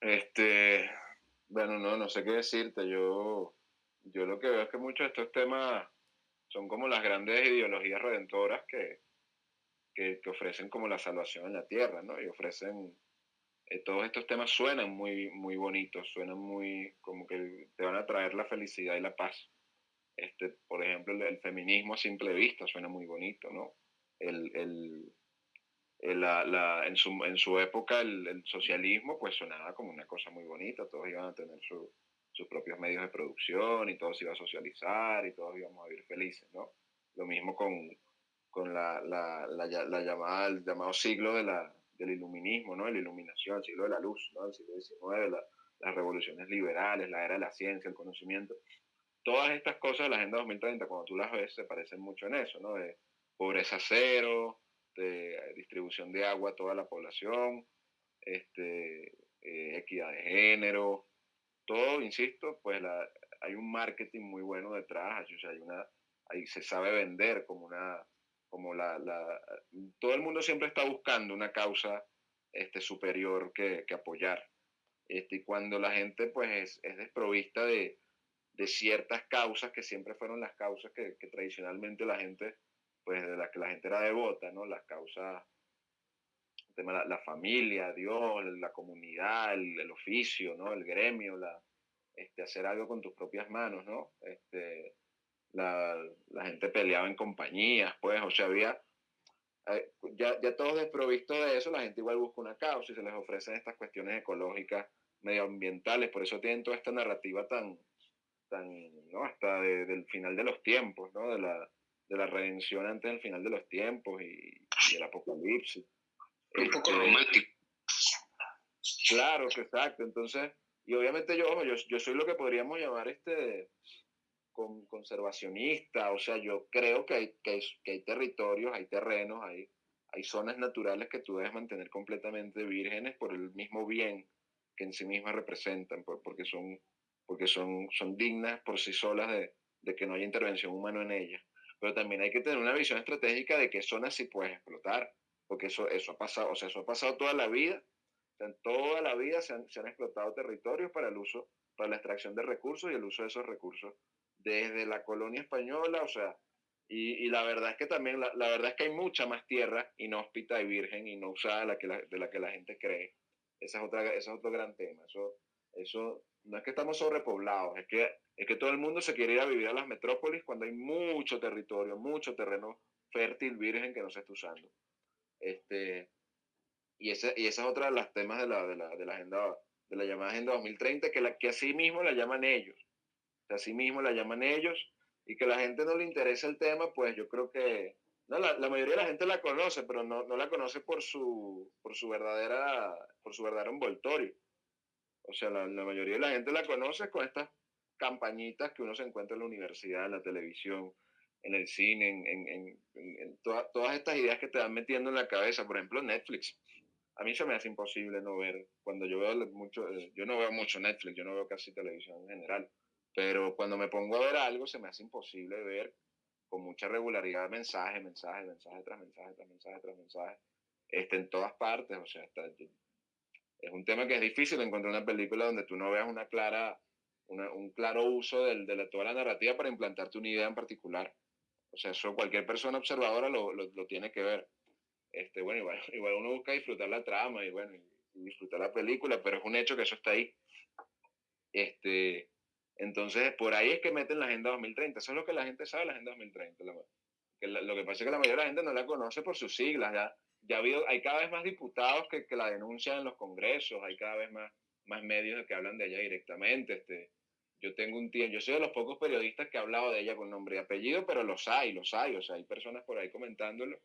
Este, bueno, no, no sé qué decirte. Yo, yo lo que veo es que muchos de estos temas son como las grandes ideologías redentoras que, que, ofrecen como la salvación en la tierra, ¿no? Y ofrecen, eh, todos estos temas suenan muy, muy bonitos, suenan muy, como que te van a traer la felicidad y la paz. Este, por ejemplo, el, feminismo a simple vista suena muy bonito, ¿no? El, el, la, la, en, su, en su época el, el, socialismo pues sonaba como una cosa muy bonita, todos iban a tener su, sus propios medios de producción y todo se iba a socializar y todos íbamos a vivir felices, ¿no? Lo mismo con, con la, la, la, llamada, el llamado siglo de la, del iluminismo, ¿no? La iluminación, el siglo de la luz, ¿no? El siglo XIX, las revoluciones liberales, la era de la ciencia, el conocimiento. Todas estas cosas de la Agenda 2030, cuando tú las ves, se parecen mucho en eso, ¿no? De pobreza cero, de distribución de agua a toda la población, este, eh, equidad de género, todo, insisto, pues la, hay un marketing muy bueno detrás, o sea, hay una, ahí se sabe vender como una, como la, la, todo el mundo siempre está buscando una causa este, superior que, que apoyar. Este, y cuando la gente pues es, es desprovista de, de, ciertas causas que siempre fueron las causas que, tradicionalmente la gente, pues de las que la gente era devota, ¿no? Las causas la, la, familia, Dios, la comunidad, el, el, oficio, ¿no? El gremio, la, este, hacer algo con tus propias manos, ¿no? Este, la, la gente peleaba en compañías, pues, o sea, había, eh, ya, ya todos desprovistos de eso, la gente igual busca una causa y se les ofrecen estas cuestiones ecológicas, medioambientales, por eso tienen toda esta narrativa tan, tan ¿no? Hasta de, del final de los tiempos, ¿no? De la, de la redención antes del final de los tiempos y, y el apocalipsis. Un poco este, romántico. Claro, que exacto. Entonces, y obviamente yo, yo, yo soy lo que podríamos llamar este con, conservacionista, o sea, yo creo que hay, que, hay, que hay territorios, hay terrenos, hay, hay zonas naturales que tú debes mantener completamente vírgenes por el mismo bien que en sí mismas representan, porque son, porque son, son dignas por sí solas de, de que no haya intervención humana en ellas. Pero también hay que tener una visión estratégica de qué zonas sí puedes explotar porque eso, eso ha pasado, o sea, eso ha pasado toda la vida, en toda la vida se han, se han, explotado territorios para el uso, para la extracción de recursos y el uso de esos recursos desde la colonia española, o sea, y, la verdad es que también, la, verdad es que hay mucha más tierra inhóspita y virgen y no usada la que la, de la, que la gente cree. Ese es, otra, ese es otro gran tema. Eso, eso no es que estamos sobrepoblados, es que, es que todo el mundo se quiere ir a vivir a las metrópolis cuando hay mucho territorio, mucho terreno fértil, virgen que no se está usando. Este, y, ese, y esa es otra de las temas de la, de la, de la agenda, de la llamada Agenda 2030, que, la, que así mismo la llaman ellos. Que así mismo la llaman ellos y que la gente no le interesa el tema, pues yo creo que no, la, la, mayoría de la gente la conoce, pero no, no, la conoce por su, por su verdadera, por su verdadero envoltorio. O sea, la, mayoría de la gente la conoce con estas campañitas que uno se encuentra en la universidad, en la televisión, en el cine, en, en, todas estas ideas que te van metiendo en la cabeza. Por ejemplo, Netflix. A mí se me hace imposible no ver, cuando yo veo mucho, yo no veo mucho Netflix, yo no veo casi televisión en general, pero cuando me pongo a ver algo se me hace imposible ver con mucha regularidad mensaje, mensaje, mensaje tras mensaje, tras mensaje, tras mensaje, este, en todas partes, o sea, está, es un tema que es difícil encontrar una película donde tú no veas una clara, un claro uso del, de toda la narrativa para implantarte una idea en particular. O sea, eso cualquier persona observadora lo, lo, tiene que ver. Este, bueno, igual, [laughs] igual, uno busca disfrutar la trama y bueno, y disfrutar la película, pero es un hecho que eso está ahí. Este, entonces, por ahí es que meten la Agenda 2030. Eso es lo que la gente sabe, la Agenda 2030. que lo que pasa es que la mayoría de la gente no la conoce por sus siglas. Ya, ya ha habido, hay cada vez más diputados que, que la denuncian en los congresos, hay cada vez más, más medios que hablan de ella directamente. Este, yo tengo un tiempo, yo soy de los pocos periodistas que ha hablado de ella con nombre y apellido, pero los hay, los hay, o sea, hay personas por ahí comentándolo.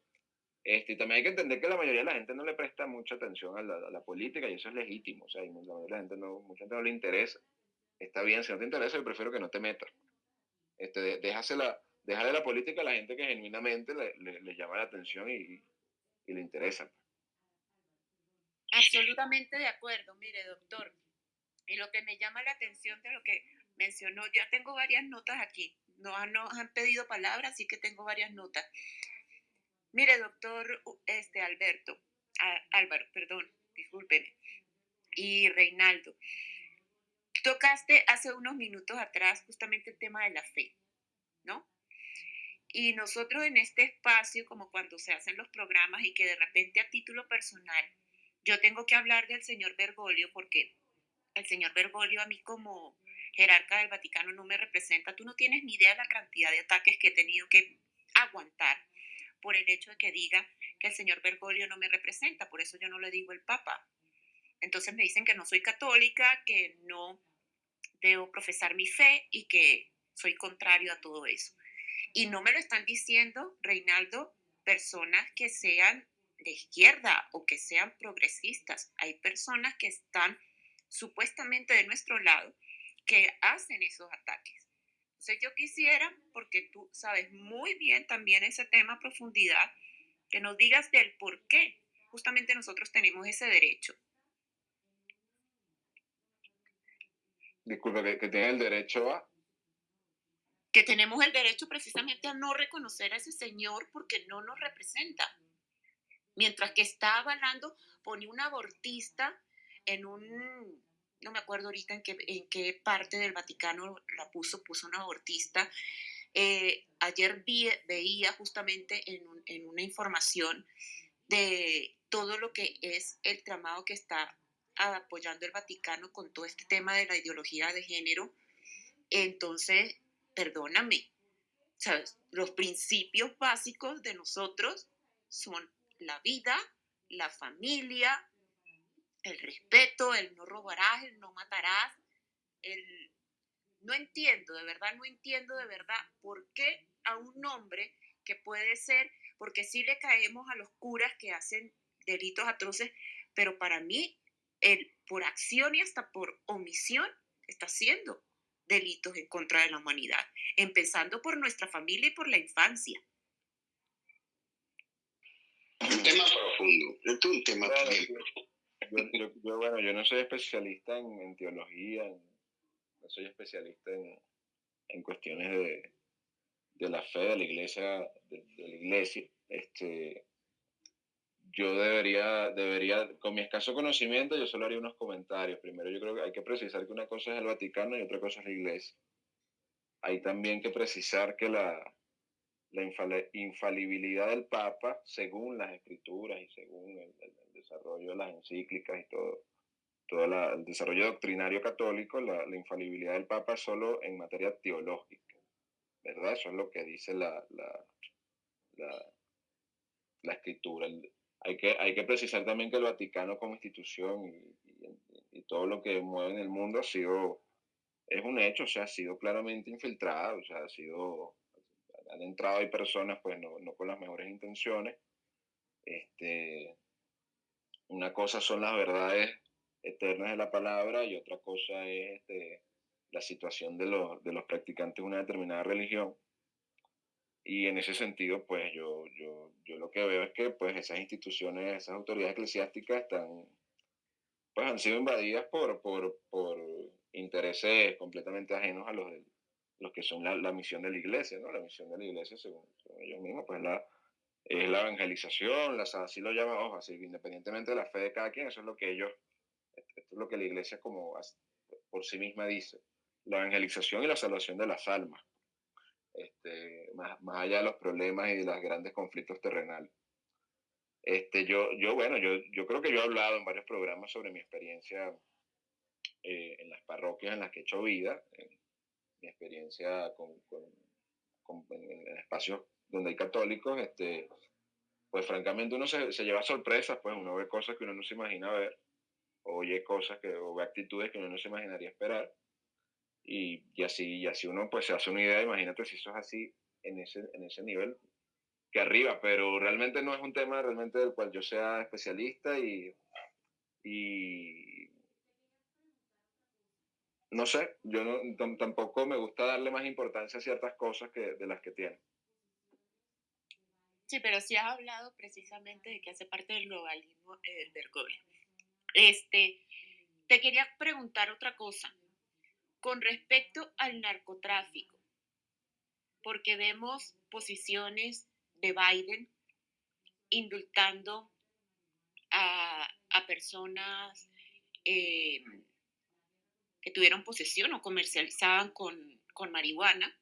Este, y también hay que entender que la mayoría de la gente no le presta mucha atención a la, política y eso es legítimo, o sea, la mayoría de la gente no, mucha gente no le interesa. Está bien, si no te interesa, yo prefiero que no te metas. Este, déjasela, déjale la política a la gente que genuinamente le, le llama la atención y, y le interesa. Absolutamente de acuerdo. Mire, doctor, y lo que me llama la atención de lo que mencionó, ya tengo varias notas aquí. No nos han pedido palabras, así que tengo varias notas. Mire, doctor este, Alberto, Álvaro, perdón, discúlpeme, y Reinaldo, tocaste hace unos minutos atrás justamente el tema de la fe, ¿no? Y nosotros en este espacio, como cuando se hacen los programas y que de repente a título personal, yo tengo que hablar del señor Bergoglio porque el señor Bergoglio a mí como jerarca del Vaticano no me representa. Tú no tienes ni idea de la cantidad de ataques que he tenido que aguantar por el hecho de que diga que el señor Bergoglio no me representa. Por eso yo no le digo el Papa. Entonces me dicen que no soy católica, que no debo profesar mi fe y que soy contrario a todo eso. Y no me lo están diciendo, Reinaldo, personas que sean de izquierda o que sean progresistas. Hay personas que están supuestamente de nuestro lado que hacen esos ataques. Entonces yo quisiera, porque tú sabes muy bien también ese tema a profundidad, que nos digas del por qué justamente nosotros tenemos ese derecho. Disculpe, que, que tiene el derecho a que tenemos el derecho precisamente a no reconocer a ese señor porque no nos representa. Mientras que está avalando, pone un abortista en un, no me acuerdo ahorita en qué, en qué parte del Vaticano la puso, puso un abortista. Eh, ayer vi, veía justamente en, en una información de todo lo que es el tramado que está apoyando el Vaticano con todo este tema de la ideología de género. Entonces, perdóname, ¿sabes? Los principios básicos de nosotros son la vida, la familia, el respeto, el no robarás, el no matarás, el... No entiendo, de verdad, no entiendo de verdad por qué a un hombre que puede ser, porque sí le caemos a los curas que hacen delitos atroces, pero para mí, el, por acción y hasta por omisión, está haciendo delitos en contra de la humanidad, empezando por nuestra familia y por la infancia. Un tema profundo, es un tema yo, yo, bueno, yo no soy especialista en, teología, no soy especialista en, en cuestiones de, de, la fe de la iglesia, de, de la iglesia. Este, yo debería, debería, con mi escaso conocimiento, yo solo haría unos comentarios. Primero, yo creo que hay que precisar que una cosa es el Vaticano y otra cosa es la Iglesia. Hay también que precisar que la, la infalibilidad del Papa, según las escrituras y según el, desarrollo de las encíclicas y todo, todo el desarrollo doctrinario católico, la, la, infalibilidad del Papa es solo en materia teológica, ¿verdad? Eso es lo que dice la, la, la, la escritura. El, hay que, hay que precisar también que el Vaticano como institución y, todo lo que mueve en el mundo ha sido, es un hecho, o sea, ha sido claramente infiltrado, o sea, ha sido, han entrado hay personas pues no, no con las mejores intenciones. Este, una cosa son las verdades eternas de la palabra y otra cosa es este, la situación de los, de los practicantes de una determinada religión. Y en ese sentido, pues yo, yo, yo lo que veo es que pues esas instituciones, esas autoridades eclesiásticas están, pues han sido invadidas por, por, por intereses completamente ajenos a los, de, los que son la, la, misión de la iglesia, ¿no? La misión de la iglesia, según, ellos mismos, pues la, es la evangelización, la, así lo llaman, ojo, así, independientemente de la fe de cada quien, eso es lo que ellos, esto es lo que la iglesia como por sí misma dice, la evangelización y la salvación de las almas este, más, más allá de los problemas y de los grandes conflictos terrenales. Este, yo, yo, bueno, yo, yo creo que yo he hablado en varios programas sobre mi experiencia eh, en las parroquias en las que he hecho vida, mi experiencia con, con, en, espacios donde hay católicos, este, pues francamente uno se, se, lleva sorpresas, pues uno ve cosas que uno no se imagina ver, oye cosas que, o ve actitudes que uno no se imaginaría esperar. Y, así, y así uno pues se hace una idea, imagínate si eso es así en ese, en ese nivel que arriba, pero realmente no es un tema realmente del cual yo sea especialista y, y no sé, yo no, tampoco me gusta darle más importancia a ciertas cosas que, de las que tiene. Sí, pero sí has hablado precisamente de que hace parte del globalismo eh, del. Este, te quería preguntar otra cosa con respecto al narcotráfico, porque vemos posiciones de Biden indultando a, personas eh, que tuvieron posesión o comercializaban con, con marihuana.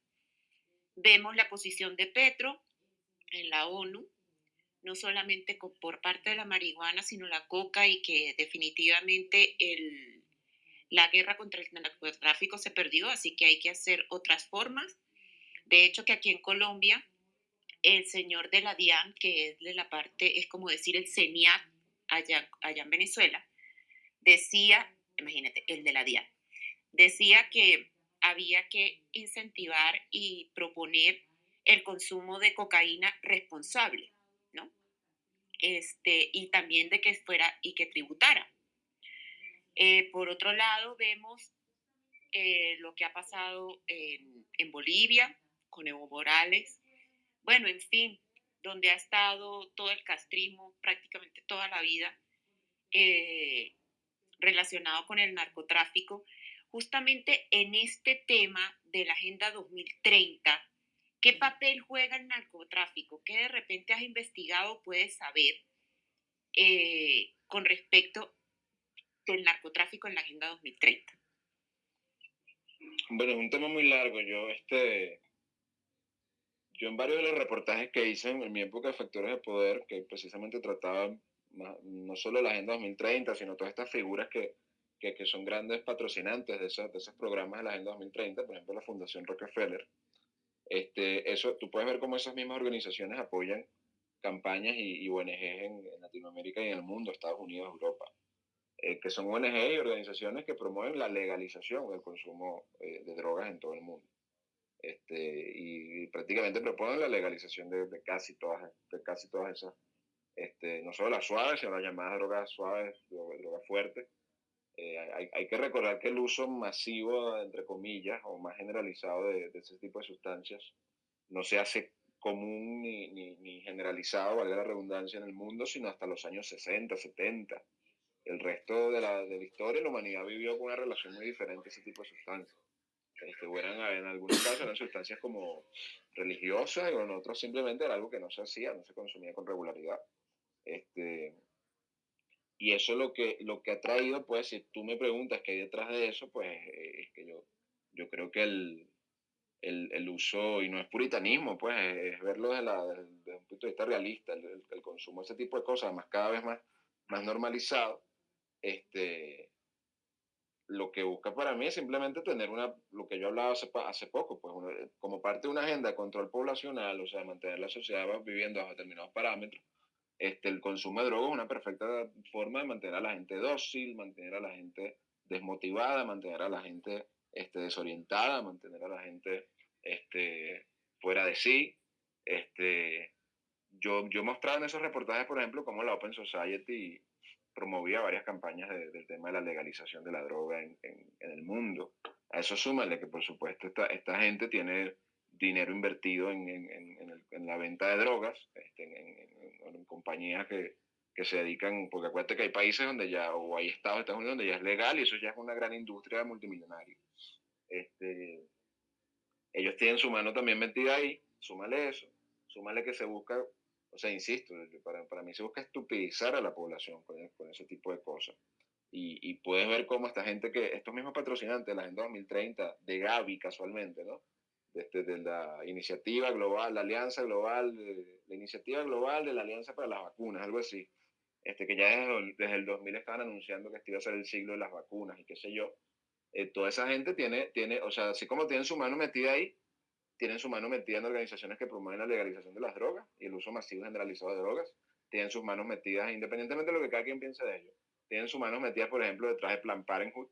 Vemos la posición de Petro en la ONU, no solamente por parte de la marihuana, sino la coca y que definitivamente el, la guerra contra el narcotráfico se perdió, así que hay que hacer otras formas. De hecho, que aquí en Colombia, el señor de la DIAN, que es de la parte, es como decir el CENIAT allá, allá en Venezuela, decía, imagínate, el de la DIAN, decía que había que incentivar y proponer el consumo de cocaína responsable, ¿no? Este, y también de que fuera y que tributara. Eh, por otro lado, vemos eh, lo que ha pasado en, en, Bolivia con Evo Morales. Bueno, en fin, donde ha estado todo el castrismo prácticamente toda la vida eh, relacionado con el narcotráfico. Justamente en este tema de la Agenda 2030, ¿qué papel juega el narcotráfico? ¿Qué de repente has investigado, puedes saber con respecto del narcotráfico en la Agenda 2030? Bueno, es un tema muy largo. Yo, este, yo en varios de los reportajes que hice en mi época de Factores de Poder, que precisamente trataban no solo la Agenda 2030, sino todas estas figuras que, que, que son grandes patrocinantes de esos, de esos programas de la Agenda 2030, por ejemplo la Fundación Rockefeller, este, eso, tú puedes ver cómo esas mismas organizaciones apoyan campañas y, y ONGs en, en, Latinoamérica y en el mundo, Estados Unidos, Europa. Eh, que son ONG y organizaciones que promueven la legalización del consumo eh, de drogas en todo el mundo. Este, y, prácticamente proponen la legalización de, de, casi, todas, de casi todas esas, este, no solo las suaves, sino las llamadas drogas suaves, drogas fuertes. Eh, hay, hay, que recordar que el uso masivo, entre comillas, o más generalizado de, de ese tipo de sustancias no se hace común ni, ni, ni generalizado, valga la redundancia, en el mundo, sino hasta los años 60, 70 el resto de la, de la historia, la humanidad vivió con una relación muy diferente a ese tipo de sustancias. Este, eran, en algunos casos eran sustancias como religiosas y en otros simplemente era algo que no se hacía, no se consumía con regularidad. Este, y eso lo que, lo que ha traído, pues, si tú me preguntas qué hay detrás de eso, pues es que yo, yo creo que el, el, el uso, y no es puritanismo, pues, es verlo desde, la, desde un punto de vista realista, el, el, consumo de ese tipo de cosas, además cada vez más, más normalizado, este, lo que busca para mí es simplemente tener una, lo que yo hablaba hace, hace poco, pues como parte de una agenda de control poblacional, o sea, mantener la sociedad viviendo bajo determinados parámetros, este, el consumo de drogas es una perfecta forma de mantener a la gente dócil, mantener a la gente desmotivada, mantener a la gente este, desorientada, mantener a la gente este, fuera de sí. Este, yo, yo mostraba en esos reportajes, por ejemplo, cómo la Open Society promovía varias campañas del tema de la legalización de la droga en, el mundo. A eso súmale que, por supuesto, esta, esta gente tiene dinero invertido en, en la venta de drogas, este, en, compañías que, que, se dedican, porque acuérdate que hay países donde ya, o hay estados de Estados Unidos donde ya es legal y eso ya es una gran industria multimillonaria. Este, ellos tienen su mano también metida ahí, súmale eso, súmale que se busca, o sea, insisto, para, para mí se busca estupidizar a la población con, con ese tipo de cosas. Y, y, puedes ver cómo esta gente que, estos mismos patrocinantes, la Agenda 2030, de Gavi casualmente, ¿no? Desde, de la iniciativa global, la alianza global, la iniciativa global de la alianza para las vacunas, algo así, este, que ya desde, desde el 2000 estaban anunciando que este iba a ser el siglo de las vacunas y qué sé yo, eh, toda esa gente tiene, tiene, o sea, así como tienen su mano metida ahí, tienen su mano metida en organizaciones que promueven la legalización de las drogas y el uso masivo generalizado de drogas, tienen sus manos metidas, independientemente de lo que cada quien piense de ello, tienen sus manos metidas, por ejemplo, detrás de Plan Parenthood,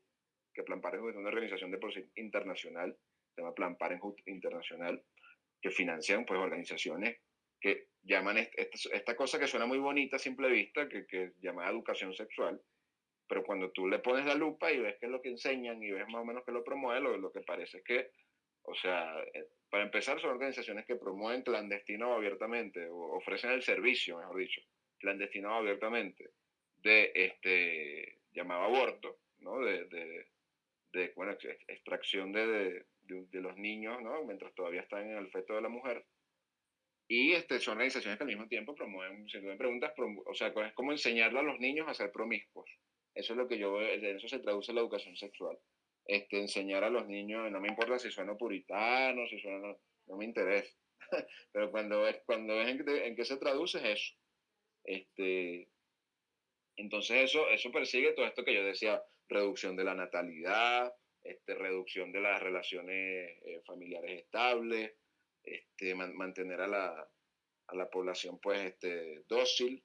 que Plan Parenthood es una organización de por sí internacional, se llama Plan Parenthood Internacional, que financian pues organizaciones que llaman esta, cosa que suena muy bonita a simple vista, que, que llama educación sexual, pero cuando tú le pones la lupa y ves qué es lo que enseñan y ves más o menos que lo promueven, lo, lo que parece es que, o sea, eh, para empezar son organizaciones que promueven clandestino abiertamente, o ofrecen el servicio, mejor dicho, clandestino abiertamente, de este llamado aborto, ¿no? De, de, bueno, extracción de, de, los niños, ¿no? Mientras todavía están en el feto de la mujer. Y este, son organizaciones que al mismo tiempo promueven, si me preguntas, o sea, es como enseñarle a los niños a ser promiscuos. Eso es lo que yo en eso se traduce la educación sexual. Este, enseñar a los niños, no me importa si suena puritano, si suena, no, me interesa. [laughs] Pero cuando ves, cuando ves en, qué se traduce es eso. Este, entonces eso, eso persigue todo esto que yo decía, reducción de la natalidad, este, reducción de las relaciones eh, familiares estables, este, mantener a la, a la población pues este, dócil,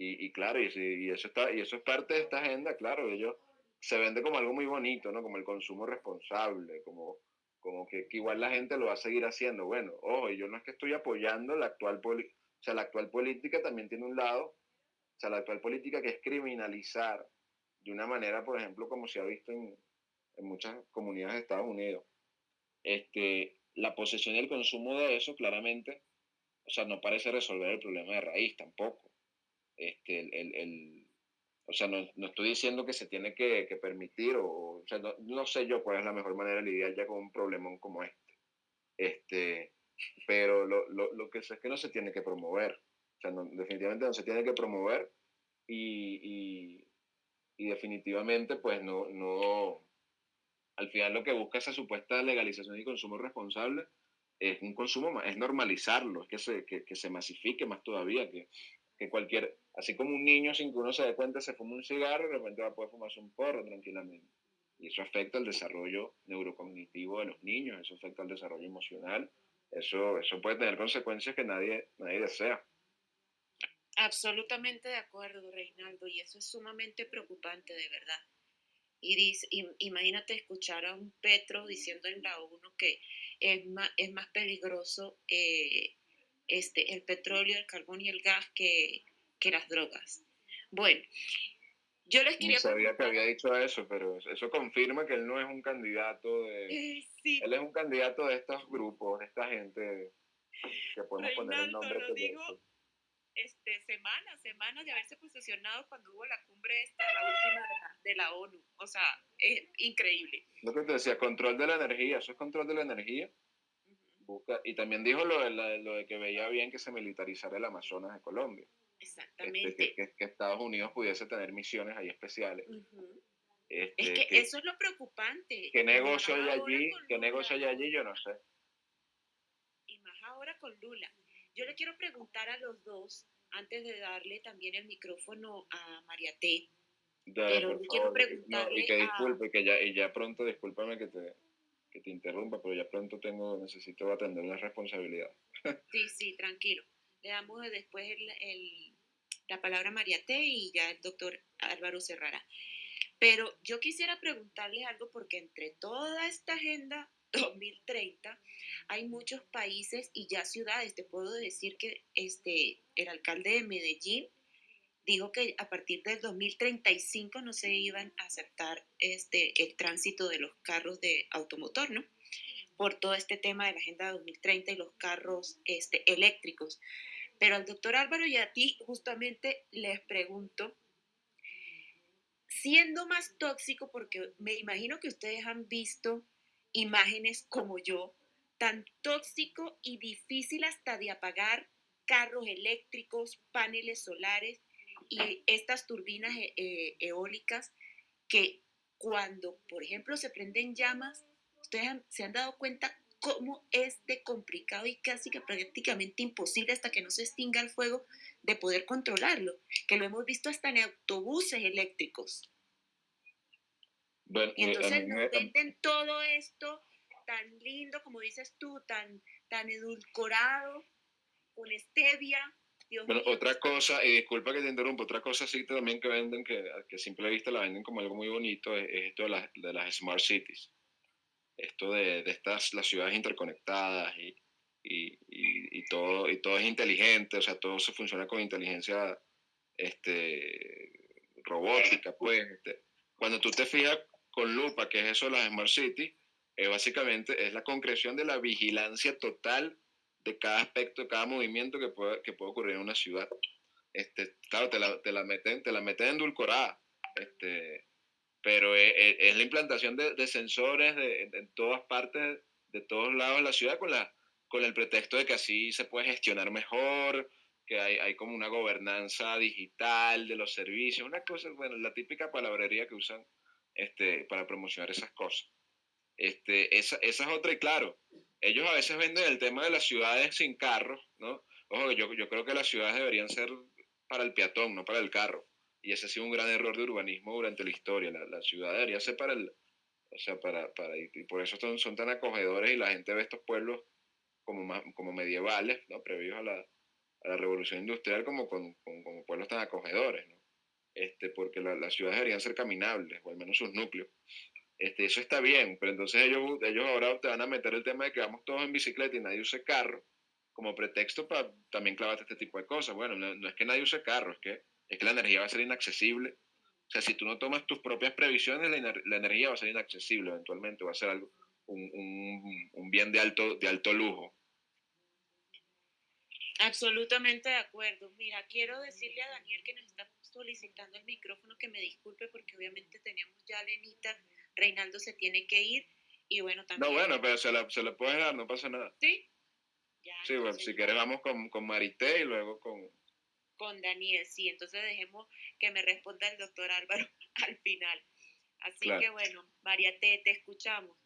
y, claro, y, eso está, y eso es parte de esta agenda, claro, ellos se vende como algo muy bonito, ¿no? Como el consumo responsable, como, como que, igual la gente lo va a seguir haciendo. Bueno, ojo, yo no es que estoy apoyando la actual, o sea, la actual política también tiene un lado, o sea, la actual política que es criminalizar de una manera, por ejemplo, como se ha visto en, en muchas comunidades de Estados Unidos. Este, la posesión y el consumo de eso, claramente, o sea, no parece resolver el problema de raíz tampoco este, el, el, o sea, no, no, estoy diciendo que se tiene que, que permitir, o, o sea, no, no, sé yo cuál es la mejor manera de lidiar ya con un problemón como este. este pero lo, lo, lo, que sé es que no se tiene que promover. O sea, definitivamente no se tiene que promover y, y, y, definitivamente, pues no, no, al final lo que busca esa supuesta legalización y consumo responsable es un consumo, es normalizarlo, es que se, que, que se masifique más todavía, que, que cualquier, así como un niño sin que uno se dé cuenta se fuma un cigarro, de repente va a poder fumarse un porro tranquilamente. Y eso afecta el desarrollo neurocognitivo de los niños, eso afecta el desarrollo emocional, eso, eso puede tener consecuencias que nadie, nadie desea. Absolutamente de acuerdo, Reinaldo, y eso es sumamente preocupante, de verdad. Y imagínate escuchar a un Petro diciendo en la ONU que es más, es más peligroso eh, este, el petróleo, el carbón y el gas que, que las drogas. Bueno, yo les quería... No sabía que había dicho eso, pero eso confirma que él no es un candidato de... Eh, sí. Él es un candidato de estos grupos, de esta gente que podemos poner el nombre. Lo digo, este, semanas, semanas de haberse posicionado cuando hubo la cumbre esta, la última de la, de la ONU. O sea, es increíble. Lo que te decía, control de la energía, eso es control de la energía y también dijo lo de, lo de que veía bien que se militarizara el Amazonas de Colombia. Este, Exactamente. que, que, Estados Unidos pudiese tener misiones ahí especiales. este, es que, eso es lo preocupante. ¿Qué negocio hay allí? ¿Qué negocio hay allí? Yo no sé. Y más ahora con Lula. Yo le quiero preguntar a los dos, antes de darle también el micrófono a María T. pero quiero preguntarle y que disculpe, que ya, y ya pronto, discúlpame que te, que te interrumpa, pero ya pronto tengo, necesito atender una responsabilidad. [laughs] Sí, sí, tranquilo. Le damos después el, la palabra a María T y ya el doctor Álvaro Serrara. Pero yo quisiera preguntarle algo porque entre toda esta agenda [laughs] 2030 hay muchos países y ya ciudades. Te puedo decir que este, el alcalde de Medellín dijo que a partir del 2035 no se iban a aceptar este, el tránsito de los carros de automotor, ¿no? Por todo este tema de la Agenda 2030 y los carros este, eléctricos. Pero al doctor Álvaro y a ti justamente les pregunto, siendo más tóxico, porque me imagino que ustedes han visto imágenes como yo, tan tóxico y difícil hasta de apagar carros eléctricos, paneles solares y estas turbinas e, e, eólicas que cuando, por ejemplo, se prenden llamas, ustedes se han dado cuenta cómo es de complicado y casi que prácticamente imposible hasta que no se extinga el fuego de poder controlarlo, que lo hemos visto hasta en autobuses eléctricos. y entonces nos venden todo esto tan lindo, como dices tú, tan, tan edulcorado, con stevia. Bueno, otra cosa, y disculpa que te interrumpa, otra cosa sí también que venden, que, que a simple vista la venden como algo muy bonito, es, esto de, las, de las smart cities. Esto de, de, estas, las ciudades interconectadas y, y, y, todo, y todo es inteligente, o sea, todo se funciona con inteligencia este, robótica, pues. Este. Cuando tú te fijas con lupa, que es eso de las smart cities, eh, básicamente es la concreción de la vigilancia total de cada aspecto, de cada movimiento que puede, que puede ocurrir en una ciudad. Este, claro, te la, te la meten, te la meten endulcorada, este, pero es, es, la implantación de, de sensores de, en todas partes, de todos lados de la ciudad, con, la, con el pretexto de que así se puede gestionar mejor, que hay, hay como una gobernanza digital de los servicios, una cosa, bueno, la típica palabrería que usan este, para promocionar esas cosas. Este, esa, esa es otra, y claro, ellos a veces venden el tema de las ciudades sin carros, ¿no? Ojo, yo, yo creo que las ciudades deberían ser para el peatón, no para el carro. Y ese ha sido un gran error de urbanismo durante la historia. La, la ciudad debería ser para el, o sea, para, para y por eso son, son, tan acogedores y la gente ve estos pueblos como, más, como medievales, ¿no? Previos a la, a la revolución industrial como, con, con, como pueblos tan acogedores, ¿no? Este, porque la, las ciudades deberían ser caminables, o al menos sus núcleos. Este, eso está bien, pero entonces ellos, ellos ahora te van a meter el tema de que vamos todos en bicicleta y nadie use carro como pretexto para también clavarte este tipo de cosas. Bueno, no, es que nadie use carro, es que, es que la energía va a ser inaccesible. O sea, si tú no tomas tus propias previsiones, la, la energía va a ser inaccesible eventualmente, va a ser algo, un, un, un bien de alto, de alto lujo. Absolutamente de acuerdo. Mira, quiero decirle a Daniel que nos está solicitando el micrófono que me disculpe porque obviamente teníamos ya a Lenita Reinaldo se tiene que ir y bueno, también... No, bueno, pero se la, se puede dar, no pasa nada. Sí. sí, bueno, si quieres vamos con, con Marité y luego con... Con Daniel, sí, entonces dejemos que me responda el doctor Álvaro [laughs] al final. Así que bueno, María T, te escuchamos.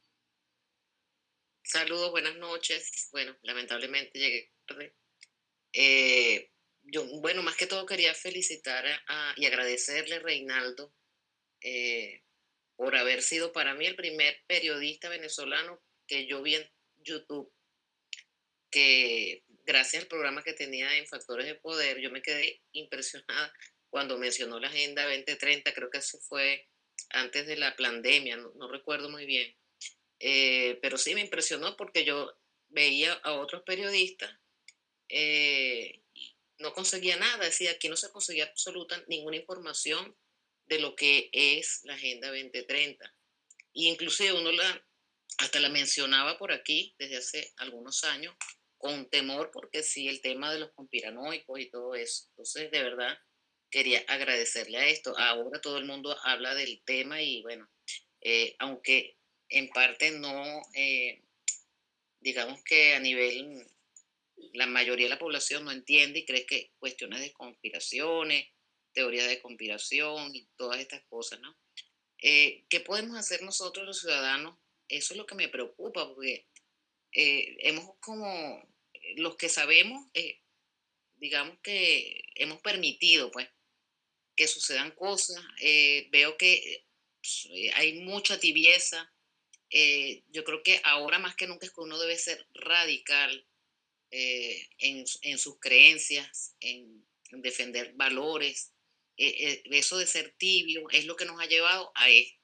Saludos, buenas noches. Bueno, lamentablemente llegué tarde. Eh, yo, bueno, más que todo quería felicitar a, y agradecerle a Reinaldo eh, por haber sido para mí el primer periodista venezolano que yo vi en YouTube, que gracias al programa que tenía en Factores de Poder, yo me quedé impresionada cuando mencionó la Agenda 2030, creo que eso fue antes de la pandemia, no, recuerdo muy bien, eh, pero sí me impresionó porque yo veía a otros periodistas, eh, no conseguía nada, decía, aquí no se conseguía absoluta ninguna información de lo que es la Agenda 2030. Y inclusive uno la, hasta la mencionaba por aquí desde hace algunos años con temor porque sí, el tema de los conspiranoicos y todo eso. Entonces, de verdad, quería agradecerle a esto. Ahora todo el mundo habla del tema y bueno, eh, aunque en parte no, eh, digamos que a nivel, la mayoría de la población no entiende y cree que cuestiones de conspiraciones teoría de conspiración y todas estas cosas, ¿no? Eh, ¿Qué podemos hacer nosotros los ciudadanos? Eso es lo que me preocupa, porque eh, hemos como, los que sabemos, eh, digamos que hemos permitido, pues, que sucedan cosas. veo que hay mucha tibieza. yo creo que ahora más que nunca es que uno debe ser radical en, sus creencias, en, en defender valores, eh, eh, eso de ser tibio es lo que nos ha llevado a esto.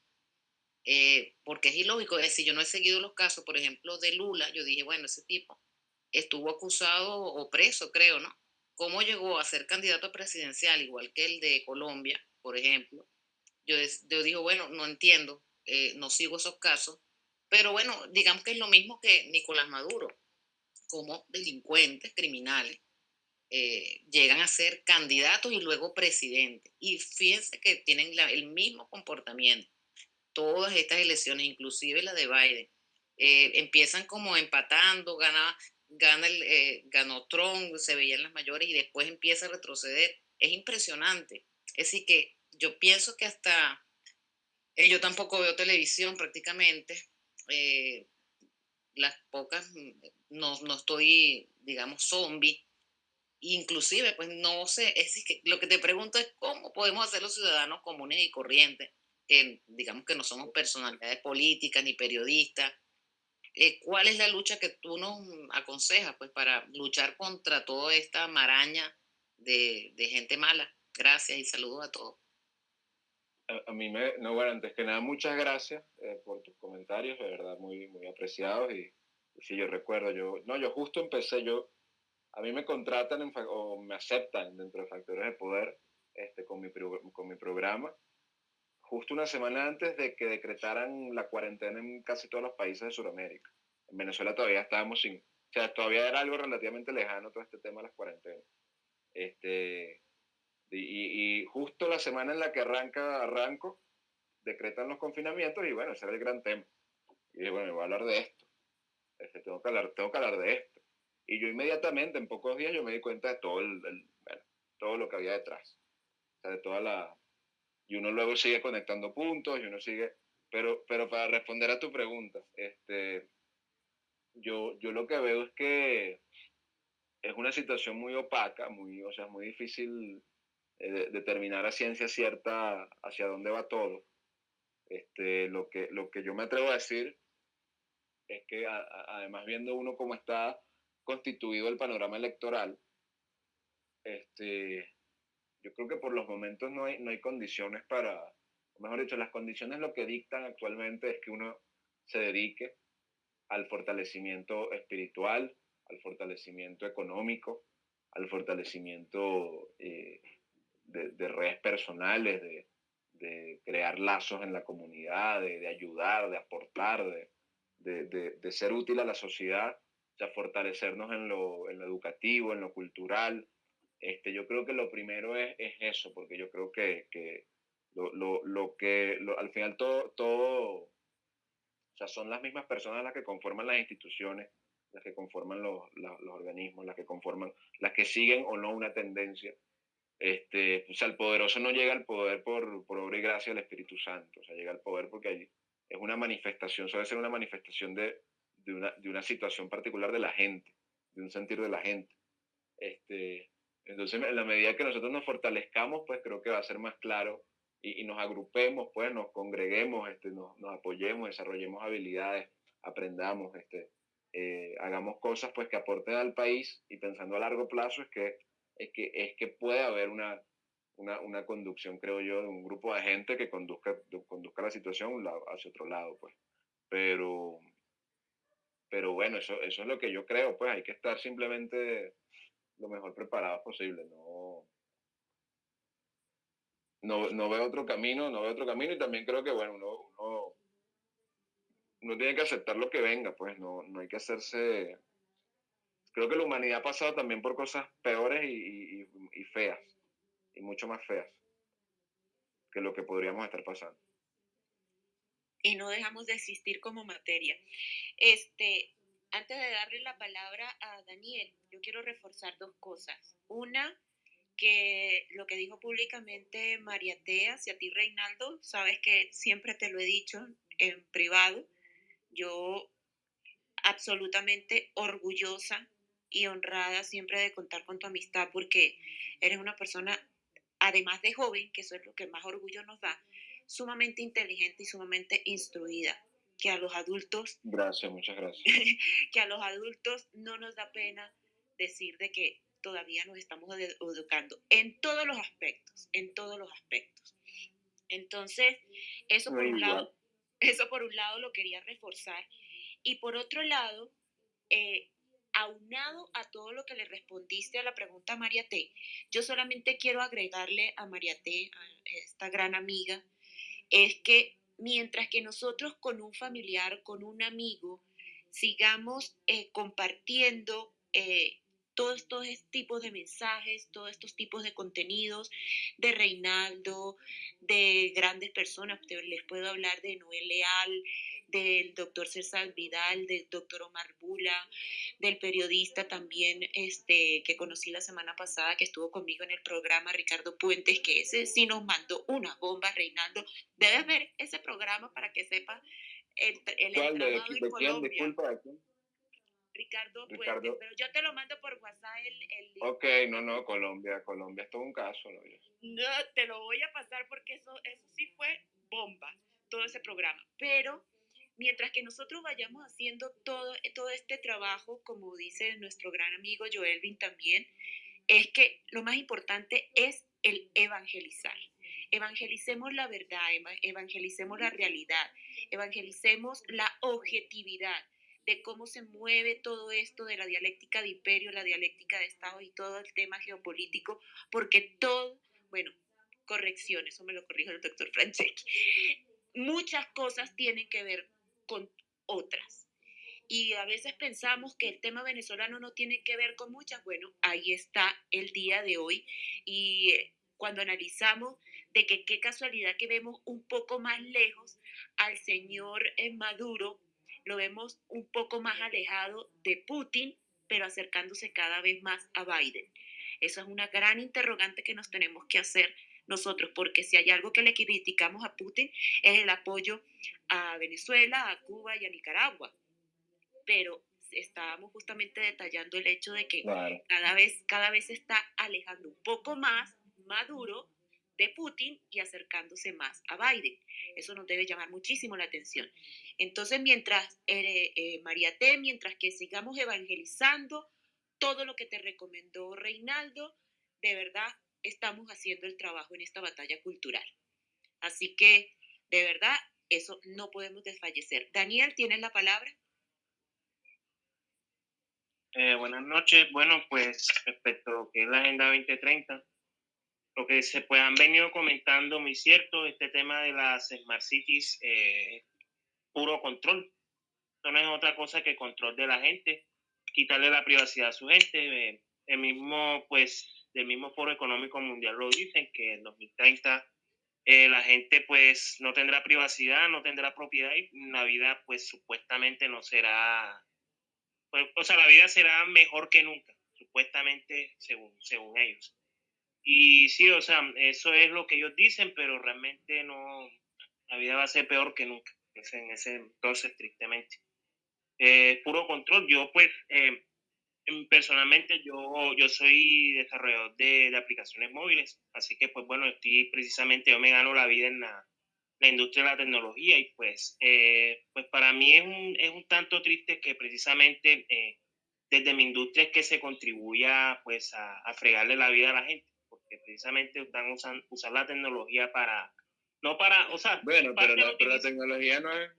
Eh, porque es ilógico, es yo no he seguido los casos, por ejemplo, de Lula, yo dije, bueno, ese tipo estuvo acusado o preso, creo, ¿no? cómo llegó a ser candidato presidencial, igual que el de Colombia, por ejemplo, yo, yo digo, bueno, no entiendo, eh, no sigo esos casos, pero bueno, digamos que es lo mismo que Nicolás Maduro, como delincuentes, criminales, eh, llegan a ser candidatos y luego presidentes. Y fíjense que tienen el mismo comportamiento. Todas estas elecciones, inclusive la de Biden, eh, empiezan como empatando, gana, gana el, eh, ganó Trump, se veían las mayores y después empieza a retroceder. Es impresionante. Es decir, que yo pienso que hasta, yo tampoco veo televisión prácticamente, las pocas, no, no estoy, digamos, zombie, inclusive, pues no sé, es que lo que te pregunto es cómo podemos hacer los ciudadanos comunes y corrientes, que digamos que no somos personalidades políticas ni periodistas, eh, ¿cuál es la lucha que tú nos aconsejas pues para luchar contra toda esta maraña de, de gente mala? Gracias y saludos a todos. A, mí me, no, bueno, antes que nada, muchas gracias eh, por tus comentarios, de verdad, muy, muy apreciados y, sí, yo recuerdo, yo, no, yo justo empecé, yo a mí me contratan o me aceptan dentro de Factores de Poder este, con, mi, con mi programa, justo una semana antes de que decretaran la cuarentena en casi todos los países de Sudamérica. En Venezuela todavía estábamos sin, o sea, todavía era algo relativamente lejano todo este tema de las cuarentenas. Este, y, justo la semana en la que arranca, arranco, decretan los confinamientos y bueno, ese era el gran tema. Y dije, bueno, voy a hablar de esto. Este, tengo, que hablar, tengo que hablar de esto. Y yo inmediatamente, en pocos días, yo me di cuenta de todo, el, todo lo que había detrás. O sea, de toda la... Y uno luego sigue conectando puntos y uno sigue... Pero, pero para responder a tu pregunta, este, yo, yo lo que veo es que es una situación muy opaca, muy, o sea, muy difícil eh, determinar a ciencia cierta hacia dónde va todo. Este, lo, que, lo que yo me atrevo a decir es que además viendo uno cómo está constituido el panorama electoral, este, yo creo que por los momentos no hay, no hay condiciones para, o mejor dicho, las condiciones lo que dictan actualmente es que uno se dedique al fortalecimiento espiritual, al fortalecimiento económico, al fortalecimiento eh, de, redes personales, de, de, crear lazos en la comunidad, de, ayudar, de aportar, de, ser útil a la sociedad sea, fortalecernos en lo, en lo, educativo, en lo cultural. Este, yo creo que lo primero es, es eso, porque yo creo que, que lo, lo, lo, que al final todo, todo, o sea, son las mismas personas las que conforman las instituciones, las que conforman los, los, los organismos, las que conforman, las que siguen o no una tendencia. Este, o sea, el poderoso no llega al poder por, por obra y gracia del Espíritu Santo, o sea, llega al poder porque allí es una manifestación, suele ser una manifestación de, de una, de una situación particular de la gente, de un sentir de la gente. Este, entonces, en la medida que nosotros nos fortalezcamos, pues creo que va a ser más claro y, y nos agrupemos, pues nos congreguemos, este, nos, nos, apoyemos, desarrollemos habilidades, aprendamos, este, eh, hagamos cosas pues que aporten al país y pensando a largo plazo es que, es que, es que puede haber una, una, una conducción, creo yo, de un grupo de gente que conduzca, conduzca la situación hacia otro lado, pues. Pero, pero bueno, eso, eso es lo que yo creo, pues hay que estar simplemente lo mejor preparado posible, no, no, no veo otro camino, no veo otro camino y también creo que, bueno, uno, uno, uno tiene que aceptar lo que venga, pues no, no hay que hacerse... Creo que la humanidad ha pasado también por cosas peores y, y, y feas, y mucho más feas que lo que podríamos estar pasando y no dejamos de existir como materia. Este, antes de darle la palabra a Daniel, yo quiero reforzar dos cosas. Una, que lo que dijo públicamente María Tea hacia ti, Reinaldo, sabes que siempre te lo he dicho en privado, yo absolutamente orgullosa y honrada siempre de contar con tu amistad porque eres una persona, además de joven, que eso es lo que más orgullo nos da, sumamente inteligente y sumamente instruida, que a los adultos... Gracias, muchas gracias. [laughs] que a los adultos no nos da pena decir de que todavía nos estamos educando en todos los aspectos, en todos los aspectos. Entonces, eso por un lado, eso por un lado lo quería reforzar. Y por otro lado, eh, aunado a todo lo que le respondiste a la pregunta a María T, yo solamente quiero agregarle a María T, a esta gran amiga, es que mientras que nosotros con un familiar, con un amigo, sigamos eh, compartiendo eh, todos estos tipos de mensajes, todos estos tipos de contenidos de Reinaldo, de grandes personas. Les puedo hablar de Noel Leal, del doctor César Vidal, del doctor Omar Bula, del periodista también este, que conocí la semana pasada, que estuvo conmigo en el programa, Ricardo Puentes, que ese sí nos mandó una bomba, Reinaldo. Debes ver ese programa para que sepas el, el ¿Cuál de, de, Colombia. Disculpa, Ricardo, Puentes, pero yo te lo mando por WhatsApp el, el Ok, no, no, Colombia, Colombia es todo un caso, ¿no? No, te lo voy a pasar porque eso, eso sí fue bomba, todo ese programa. Pero mientras que nosotros vayamos haciendo todo, todo este trabajo, como dice nuestro gran amigo Joelvin también, es que lo más importante es el evangelizar. Evangelicemos la verdad, evangelicemos la realidad, evangelicemos la objetividad de cómo se mueve todo esto de la dialéctica de imperio, la dialéctica de Estado y todo el tema geopolítico, porque todo, bueno, corrección, eso me lo corrijo el doctor Franceschi, muchas cosas tienen que ver con otras. Y a veces pensamos que el tema venezolano no tiene que ver con muchas. Bueno, ahí está el día de hoy. Y eh, cuando analizamos de qué casualidad que vemos un poco más lejos al señor eh, Maduro lo vemos un poco más alejado de Putin, pero acercándose cada vez más a Biden. Esa es una gran interrogante que nos tenemos que hacer nosotros, porque si hay algo que le criticamos a Putin es el apoyo a Venezuela, a Cuba y a Nicaragua. Pero estábamos justamente detallando el hecho de que cada vez cada vez se está alejando un poco más Maduro de Putin y acercándose más a Biden. Eso nos debe llamar muchísimo la atención. Entonces, mientras, eh, eh, María T, mientras que sigamos evangelizando todo lo que te recomendó Reinaldo, de verdad estamos haciendo el trabajo en esta batalla cultural. Así que, de verdad, eso no podemos desfallecer. Daniel, ¿tienes la palabra? Eh, buenas noches. Bueno, pues respecto a lo que es la Agenda 2030, lo que se pues, han venido comentando, muy cierto, este tema de las Smart Cities, eh, puro control. Esto no es otra cosa que control de la gente, quitarle la privacidad a su gente. Eh, el mismo, pues, del mismo Foro Económico Mundial lo dicen, que en 2030 eh, la gente, pues, no tendrá privacidad, no tendrá propiedad y la vida, pues, supuestamente no será, pues, o sea, la vida será mejor que nunca, supuestamente, según, según ellos. Y sí, o sea, eso es lo que ellos dicen, pero realmente no, la vida va a ser peor que nunca, en ese entonces, tristemente. Eh, puro control, yo pues, eh, personalmente yo, yo soy desarrollador de, de, aplicaciones móviles, así que pues bueno, estoy precisamente, yo me gano la vida en la, la industria de la tecnología y pues, eh, pues para mí es un, es un tanto triste que precisamente eh, desde mi industria es que se contribuya pues a, a fregarle la vida a la gente que precisamente están usando usar la tecnología para, no para, o sea... Bueno, pero, la, pero la tecnología no es,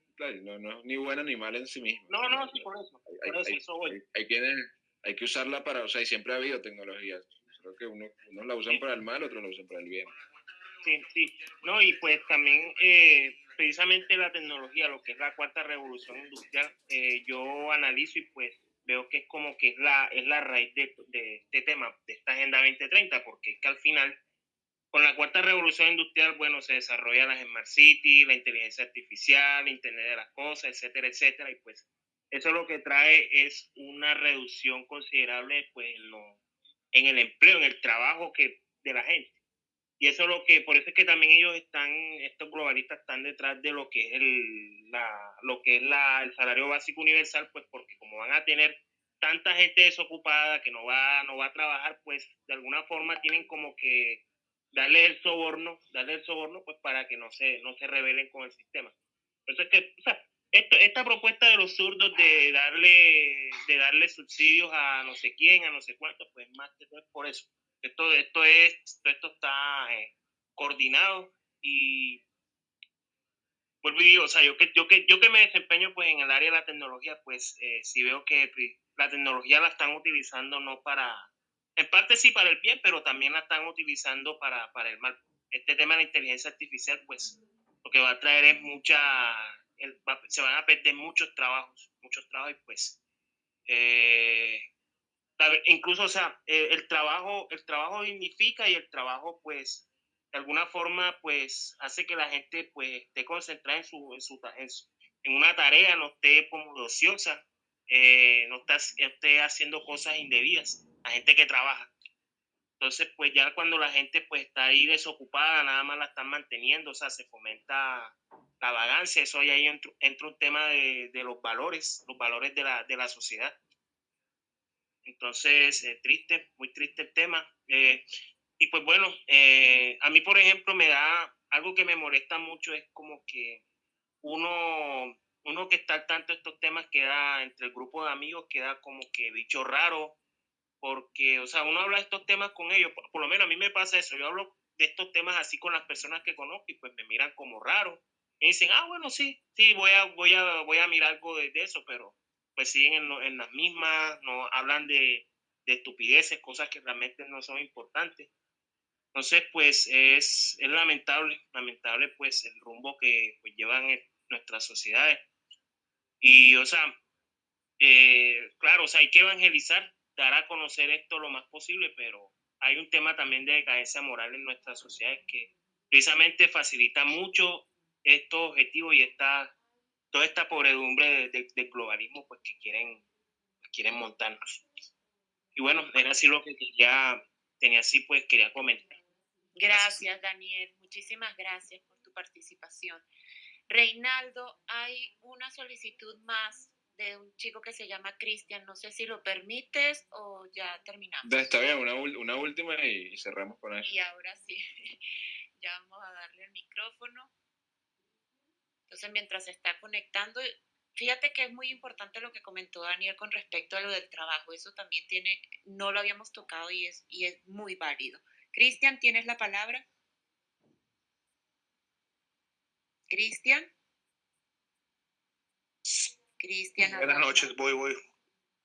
no, no, es ni buena ni mala en sí misma. No, no, sí, por eso. Hay, por eso, hay, eso voy. Hay, hay, quienes, hay que usarla para, o sea, y siempre ha habido tecnología. Creo que uno, unos la usan para el mal, otros la usan para el bien. Sí, sí. No, y pues también eh, precisamente la tecnología, lo que es la cuarta revolución industrial, eh, yo analizo y pues veo que es como que es la, es la raíz de, de este tema, de esta Agenda 2030, porque es que al final, con la cuarta revolución industrial, bueno, se desarrolla la Smart City, la inteligencia artificial, Internet de las cosas, etcétera, etcétera, y pues eso lo que trae es una reducción considerable pues, en, lo, en el empleo, en el trabajo que, de la gente. Y eso es lo que, por eso es que también ellos están, estos globalistas están detrás de lo que es el, la, lo que es la, el salario básico universal, pues porque como van a tener tanta gente desocupada que no va, no va a trabajar, pues de alguna forma tienen como que darle el soborno, darle el soborno, pues para que no se, no se rebelen con el sistema. Eso es que, esto, esta propuesta de los zurdos de darle, de darle subsidios a no sé quién, a no sé cuánto, pues más que todo es por eso esto, esto, es, esto está eh, coordinado y, vuelvo y o sea, yo que, yo que, yo que me desempeño pues en el área de la tecnología, pues eh, sí veo que la tecnología la están utilizando no para, en parte sí para el bien, pero también la están utilizando para, para el mal. Este tema de la inteligencia artificial, pues lo que va a traer es mucha, se van a perder muchos trabajos, muchos trabajos pues eh, incluso, o sea, eh, el trabajo, el trabajo dignifica y el trabajo, pues, de alguna forma, pues, hace que la gente, pues, esté concentrada en su, en, su, en, una tarea, no esté como ociosa, eh, no esté haciendo cosas indebidas, la gente que trabaja. Entonces, pues ya cuando la gente pues está ahí desocupada, nada más la están manteniendo, o sea, se fomenta la vagancia, eso ahí entra, entra un tema de, de, los valores, los valores de la, de la sociedad. Entonces, eh, triste, muy triste el tema. Eh, y pues bueno, eh, a mí, por ejemplo, me da algo que me molesta mucho, es como que uno, uno que está al tanto de estos temas queda entre el grupo de amigos, queda como que bicho raro, porque, o sea, uno habla de estos temas con ellos, por, lo menos a mí me pasa eso, yo hablo de estos temas así con las personas que conozco y pues me miran como raro. Me dicen, ah, bueno, sí, sí, voy a, voy a, voy a mirar algo de eso, pero pues siguen en, las mismas, no hablan de, estupideces, cosas que realmente no son importantes. Entonces, pues es, es lamentable, lamentable pues el rumbo que pues, llevan nuestras sociedades. Y, o sea, eh, claro, o sea, hay que evangelizar, dar a conocer esto lo más posible, pero hay un tema también de decadencia moral en nuestras sociedades que precisamente facilita mucho estos objetivos y esta toda esta pobredumbre del de, globalismo pues que quieren, quieren montarnos. Y bueno, era así lo que quería, tenía así pues quería comentar. Gracias, Daniel. Muchísimas gracias por tu participación. Reinaldo, hay una solicitud más de un chico que se llama Cristian. No sé si lo permites o ya terminamos. Está bien, una, una última y cerramos con eso. Y ahora sí, [laughs] ya vamos a darle el micrófono. Entonces, mientras se está conectando, fíjate que es muy importante lo que comentó Daniel con respecto a lo del trabajo. Eso también tiene, no lo habíamos tocado y es, y es muy válido. Cristian, ¿tienes la palabra? Cristian. Cristian. Buenas noches, voy, voy.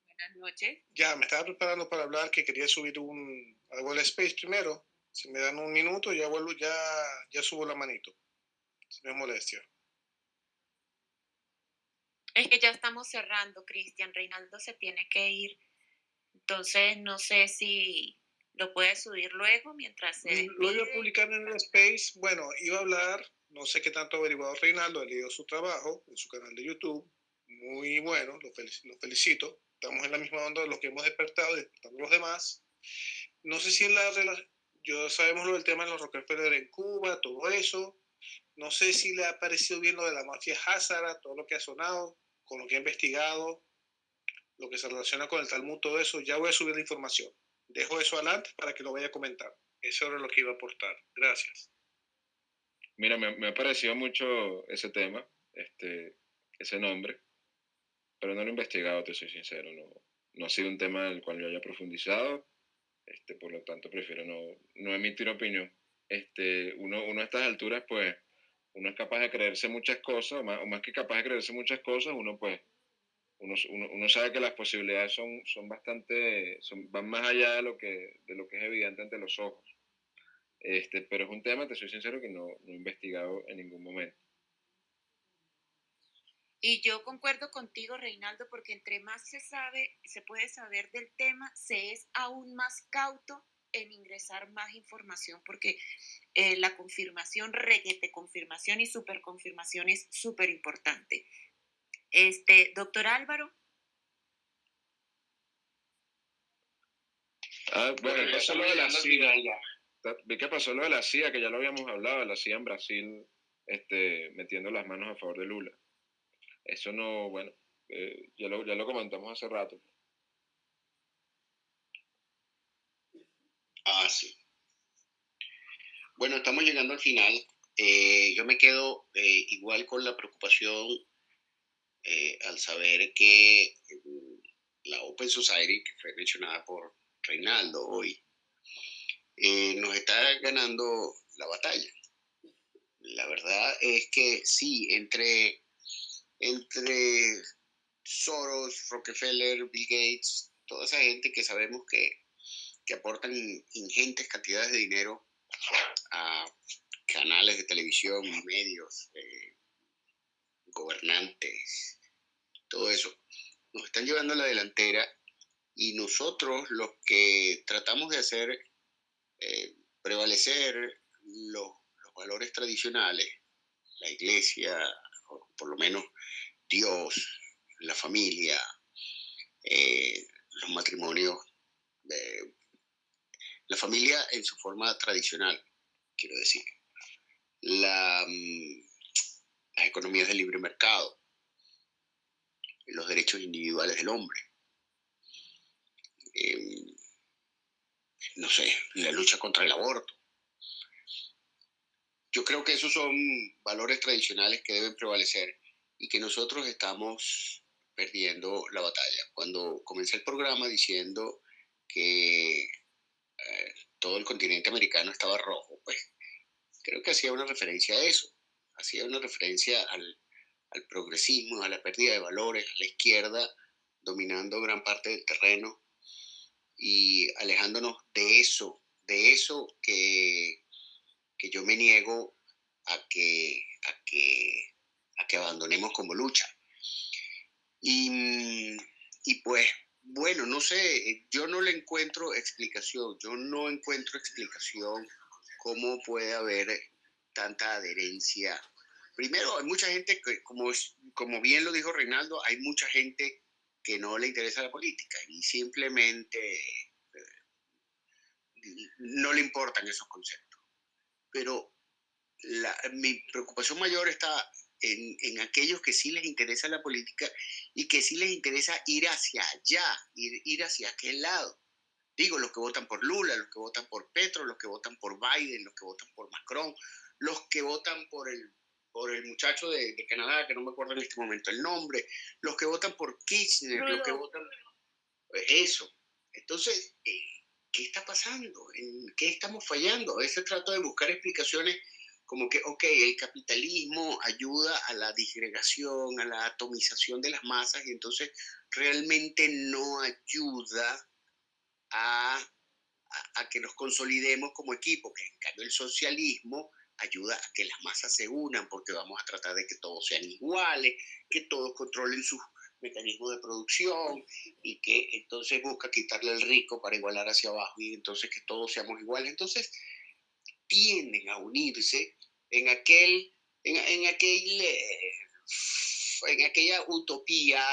Buenas noches. Ya, me estaba preparando para hablar que quería subir un, algo al space primero. Si me dan un minuto, ya vuelvo, ya, ya subo la manito. Si es molestia. Es que ya estamos cerrando, Cristian. Reinaldo se tiene que ir. Entonces, no sé si lo puedes subir luego mientras se. Lo iba a publicar en el Space. Bueno, iba a hablar, no sé qué tanto ha averiguado Reinaldo, he leído su trabajo en su canal de YouTube. Muy bueno, lo, felicito. Estamos en la misma onda de los que hemos despertado, despertando los demás. No sé si en la relación. Yo sabemos lo del tema de los Rockefeller en Cuba, todo eso. No sé si le ha parecido bien lo de la mafia Hazara, todo lo que ha sonado con lo que he investigado, lo que se relaciona con el Talmud, todo eso, ya voy a subir la información. Dejo eso adelante para que lo vaya a comentar. Eso era lo que iba a aportar. Gracias. Mira, me, ha parecido mucho ese tema, este, ese nombre, pero no lo he investigado, te soy sincero. No, no ha sido un tema en el cual yo haya profundizado, este, por lo tanto prefiero no, no emitir opinión. Este, uno, uno a estas alturas, pues, uno es capaz de creerse muchas cosas, o más, que capaz de creerse muchas cosas, uno pues, uno, uno, sabe que las posibilidades son, son bastante, son, van más allá de lo, que, de lo que es evidente ante los ojos. Este, pero es un tema, te soy sincero, que no, no he investigado en ningún momento. Y yo concuerdo contigo, Reinaldo, porque entre más se sabe, se puede saber del tema, se es aún más cauto en ingresar más información, porque eh, la confirmación, reguete confirmación y superconfirmación es súper importante. Este, doctor Álvaro. Ah, bueno, pasó lo de la CIA. ¿Qué pasó lo de la CIA? Que ya lo habíamos hablado, la CIA en Brasil este, metiendo las manos a favor de Lula. Eso no, bueno, eh, ya, lo, ya lo comentamos hace rato. Ah, sí. Bueno, estamos llegando al final. Eh, yo me quedo eh, igual con la preocupación eh, al saber que mm, la Open Society, que fue mencionada por Reinaldo hoy, nos está ganando la batalla. La verdad es que sí, entre, entre Soros, Rockefeller, Bill Gates, toda esa gente que sabemos que, que aportan ingentes cantidades de dinero a canales de televisión, medios, eh, gobernantes, todo eso, nos están llevando a la delantera y nosotros los que tratamos de hacer eh, prevalecer los, valores tradicionales, la iglesia, o por lo menos Dios, la familia, eh, los matrimonios, la familia en su forma tradicional, quiero decir, la, mm, las economías de libre mercado, los derechos individuales del hombre. Em, no sé, la lucha contra el aborto. Yo creo que esos son valores tradicionales que deben prevalecer y que nosotros estamos perdiendo la batalla. Cuando comencé el programa diciendo que eh, todo el continente americano estaba rojo, pues creo que hacía una referencia a eso, hacía una referencia al, progresismo, a la pérdida de valores, a la izquierda dominando gran parte del terreno y alejándonos de eso, de eso que, que yo me niego a que, a, que, a que abandonemos como lucha. Y, y pues, bueno, no sé, yo no le encuentro explicación, yo no encuentro explicación cómo puede haber tanta adherencia primero, hay mucha gente que, como, como bien lo dijo Reinaldo, hay mucha gente que no le interesa la política y simplemente eh, no le importan esos conceptos. Pero mi preocupación mayor está en, en, aquellos que sí les interesa la política y que sí les interesa ir hacia allá, ir, ir hacia aquel lado. Digo, los que votan por Lula, los que votan por Petro, los que votan por Biden, los que votan por Macron, los que votan por el por el muchacho de, Canadá, que no me acuerdo en este momento el nombre, los que votan por Kirchner, los que votan... Eso. Entonces, eh, ¿qué está pasando? ¿En qué estamos fallando? A veces trato de buscar explicaciones como que, ok, el capitalismo ayuda a la disgregación, a la atomización de las masas y entonces realmente no ayuda a, a, que nos consolidemos como equipo, que en cambio el socialismo ayuda a que las masas se unan porque vamos a tratar de que todos sean iguales, que todos controlen sus mecanismos de producción y que entonces busca quitarle el rico para igualar hacia abajo y entonces que todos seamos iguales. Entonces tienden a unirse en aquel, en, aquel, eh, en aquella utopía,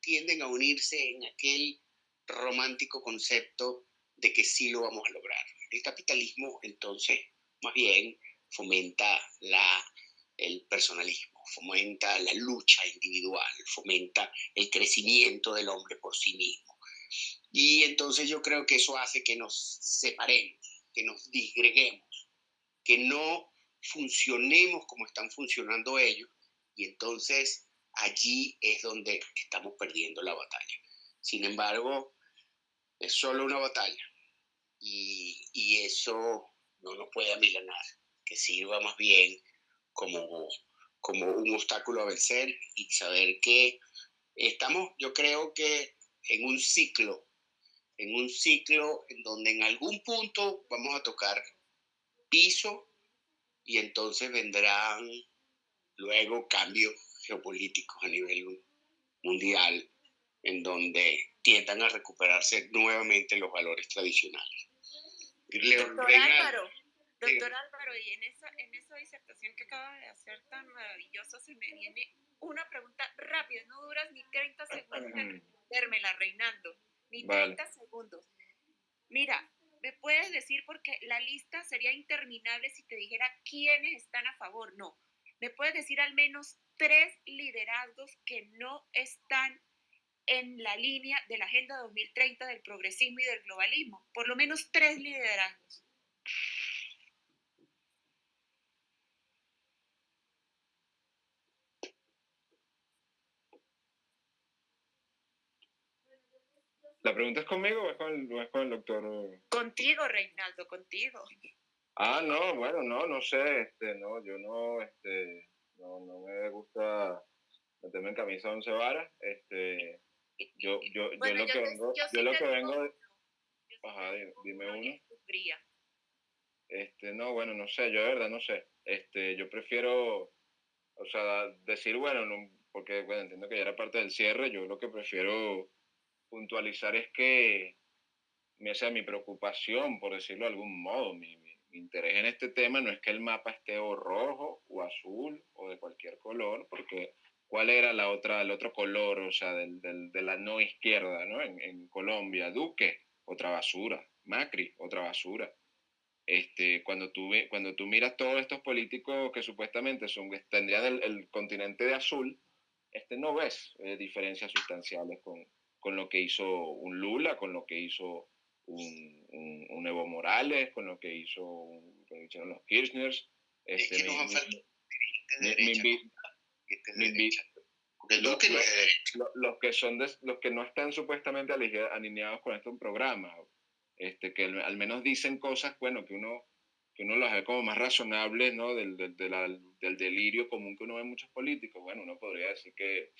tienden a unirse en aquel romántico concepto de que sí lo vamos a lograr. El capitalismo, entonces, más bien, fomenta la, el personalismo, fomenta la lucha individual, fomenta el crecimiento del hombre por sí mismo. Y entonces yo creo que eso hace que nos separemos, que nos disgreguemos, que no funcionemos como están funcionando ellos. Y entonces allí es donde estamos perdiendo la batalla. Sin embargo, es solo una batalla y, y eso no nos puede amilanar que sirva más bien como, como un obstáculo a vencer y saber que estamos, yo creo que en un ciclo, en un ciclo en donde en algún punto vamos a tocar piso y entonces vendrán luego cambios geopolíticos a nivel mundial en donde tiendan a recuperarse nuevamente los valores tradicionales. Doctor Álvaro, y en esa, en esa disertación que acaba de hacer tan maravillosa, se me viene una pregunta rápida, no duras ni 30 segundos en respondérmela, Reinaldo, ni 30 segundos. Mira, ¿me puedes decir, porque la lista sería interminable si te dijera quiénes están a favor? No, ¿me puedes decir al menos tres liderazgos que no están en la línea de la Agenda 2030 del progresismo y del globalismo? Por lo menos tres liderazgos. ¿La pregunta es conmigo o es con el, doctor? Contigo, Reinaldo, contigo. Ah, no, bueno, no, no sé, este, no, yo no, este, no, no me gusta meterme en camisa once varas, este, yo, yo, yo lo que vengo, yo, lo que vengo, de, ajá, dime, uno. Este, no, bueno, no sé, yo de verdad no sé, este, yo prefiero, o sea, decir, bueno, no, porque, bueno, entiendo que ya era parte del cierre, yo lo que prefiero puntualizar es que, o sea, mi preocupación, por decirlo de algún modo, mi, interés en este tema no es que el mapa esté o rojo o azul o de cualquier color, porque ¿cuál era la otra, el otro color, o sea, del, del, de la no izquierda, ¿no? En, en, Colombia, Duque, otra basura, Macri, otra basura. Este, cuando, tú, cuando tú miras todos estos políticos que supuestamente son, tendrían el, el continente de azul, este, no ves eh, diferencias sustanciales con, con lo que hizo un Lula, con lo que hizo un, un, Evo Morales, con lo que hizo un, que hicieron los Kirchners. Este, es que nos han los, que son los que no están supuestamente alineados con este programa, este, que al menos dicen cosas, bueno, que uno que uno las ve como más razonables, ¿no? Del, del, del, delirio común que uno ve en muchos políticos. Bueno, uno podría decir que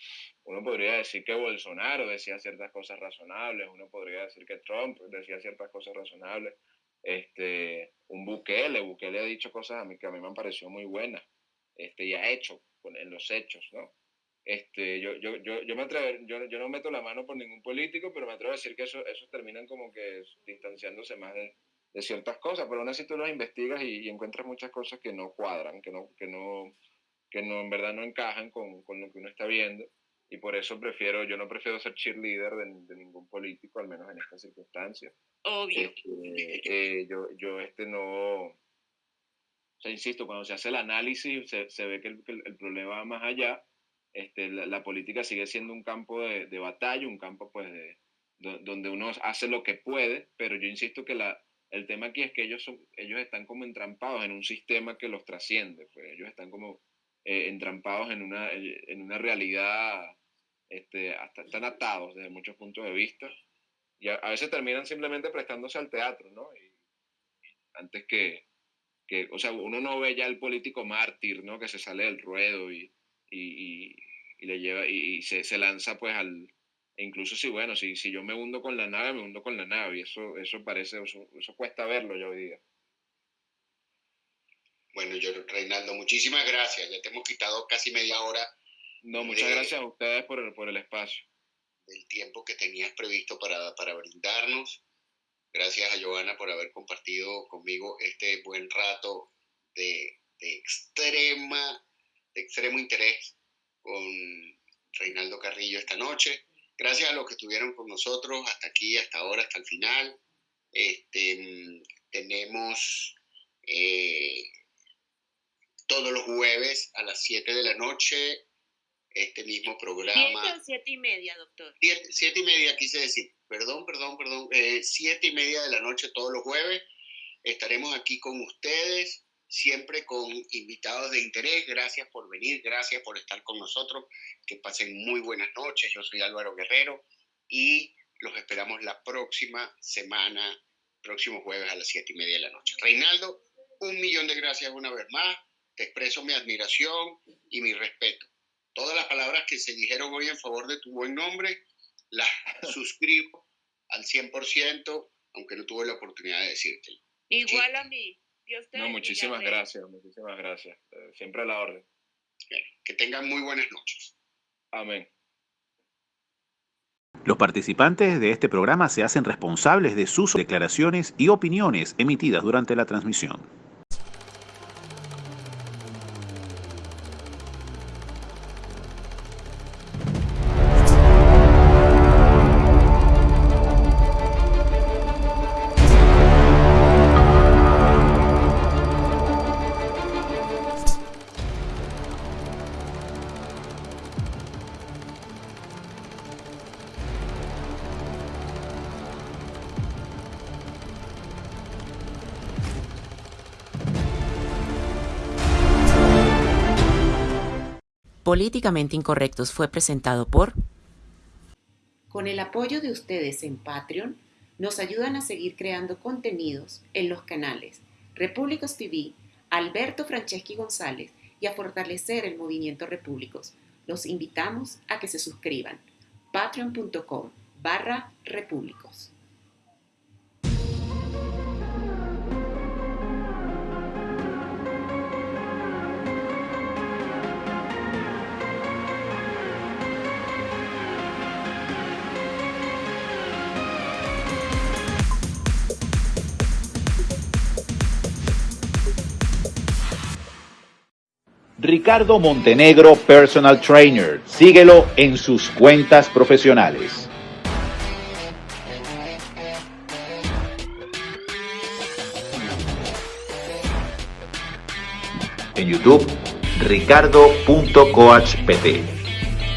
uno podría decir que Bolsonaro decía ciertas cosas razonables, uno podría decir que Trump decía ciertas cosas razonables. Este, un Bukele, Bukele ha dicho cosas a mí que a mí me han parecido muy buenas, este, y ha hecho en los hechos, ¿no? Este, yo, yo, yo, yo, me atrevo, yo, yo no meto la mano por ningún político, pero me atrevo a decir que eso, esos terminan como que distanciándose más de, de ciertas cosas, pero aún así tú las investigas y, encuentras muchas cosas que no cuadran, que no, que no, que no en verdad no encajan con, con, lo que uno está viendo. Y por eso prefiero, yo no prefiero ser cheerleader de, de ningún político, al menos en estas circunstancias. Obvio. Este, eh, yo, yo este no, o sea, insisto, cuando se hace el análisis se, se ve que el, que el, problema va más allá. Este, la, la, política sigue siendo un campo de, de batalla, un campo pues de, donde uno hace lo que puede, pero yo insisto que la, el tema aquí es que ellos, son, ellos están como entrampados en un sistema que los trasciende, pues ellos están como eh, entrampados en una, en una realidad, este, hasta, están atados desde muchos puntos de vista y a, veces terminan simplemente prestándose al teatro, ¿no? Antes que, que, o sea, uno no ve ya el político mártir, ¿no? Que se sale del ruedo y, y, y le lleva y, se, se lanza pues al, e incluso si, bueno, si, si yo me hundo con la nave, me hundo con la nave. Y eso, eso parece, eso, eso cuesta verlo yo hoy día. Bueno, yo, Reinaldo, muchísimas gracias. Ya te hemos quitado casi media hora. No, muchas de, gracias a ustedes por el, por el espacio. Del tiempo que tenías previsto para, para brindarnos. Gracias a Joana por haber compartido conmigo este buen rato de, de extrema, de extremo interés con Reinaldo Carrillo esta noche. Gracias a los que estuvieron con nosotros hasta aquí, hasta ahora, hasta el final. Este, tenemos eh, todos los jueves a las 7 de la noche este mismo programa. ¿Siete o siete y media, doctor? Siete, siete y media, quise decir. Perdón, perdón, perdón. Eh, siete y media de la noche todos los jueves. Estaremos aquí con ustedes siempre con invitados de interés. Gracias por venir, gracias por estar con nosotros. Que pasen muy buenas noches. Yo soy Álvaro Guerrero y los esperamos la próxima semana, próximo jueves a las siete y media de la noche. Reinaldo, un millón de gracias una vez más. Te expreso mi admiración y mi respeto. Todas las palabras que se dijeron hoy en favor de tu buen nombre, las [laughs] suscribo al 100%, aunque no tuve la oportunidad de decírtelo. Igual a mí. No, muchísimas gracias, muchísimas gracias. Eh, siempre a la orden. que tengan muy buenas noches. Amén. Los participantes de este programa se hacen responsables de sus declaraciones y opiniones emitidas durante la transmisión. Políticamente Incorrectos fue presentado por... Con el apoyo de ustedes en Patreon, nos ayudan a seguir creando contenidos en los canales Repúblicos TV, Alberto Franceschi González y a fortalecer el movimiento Repúblicos. Los invitamos a que se suscriban. patreon.com barra repúblicos. Ricardo Montenegro Personal Trainer. Síguelo en sus cuentas profesionales. En YouTube, ricardo.coachpt.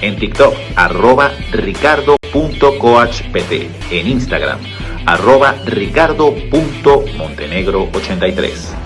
En TikTok, arroba ricardo.coachpt. En Instagram, arroba ricardo.montenegro83.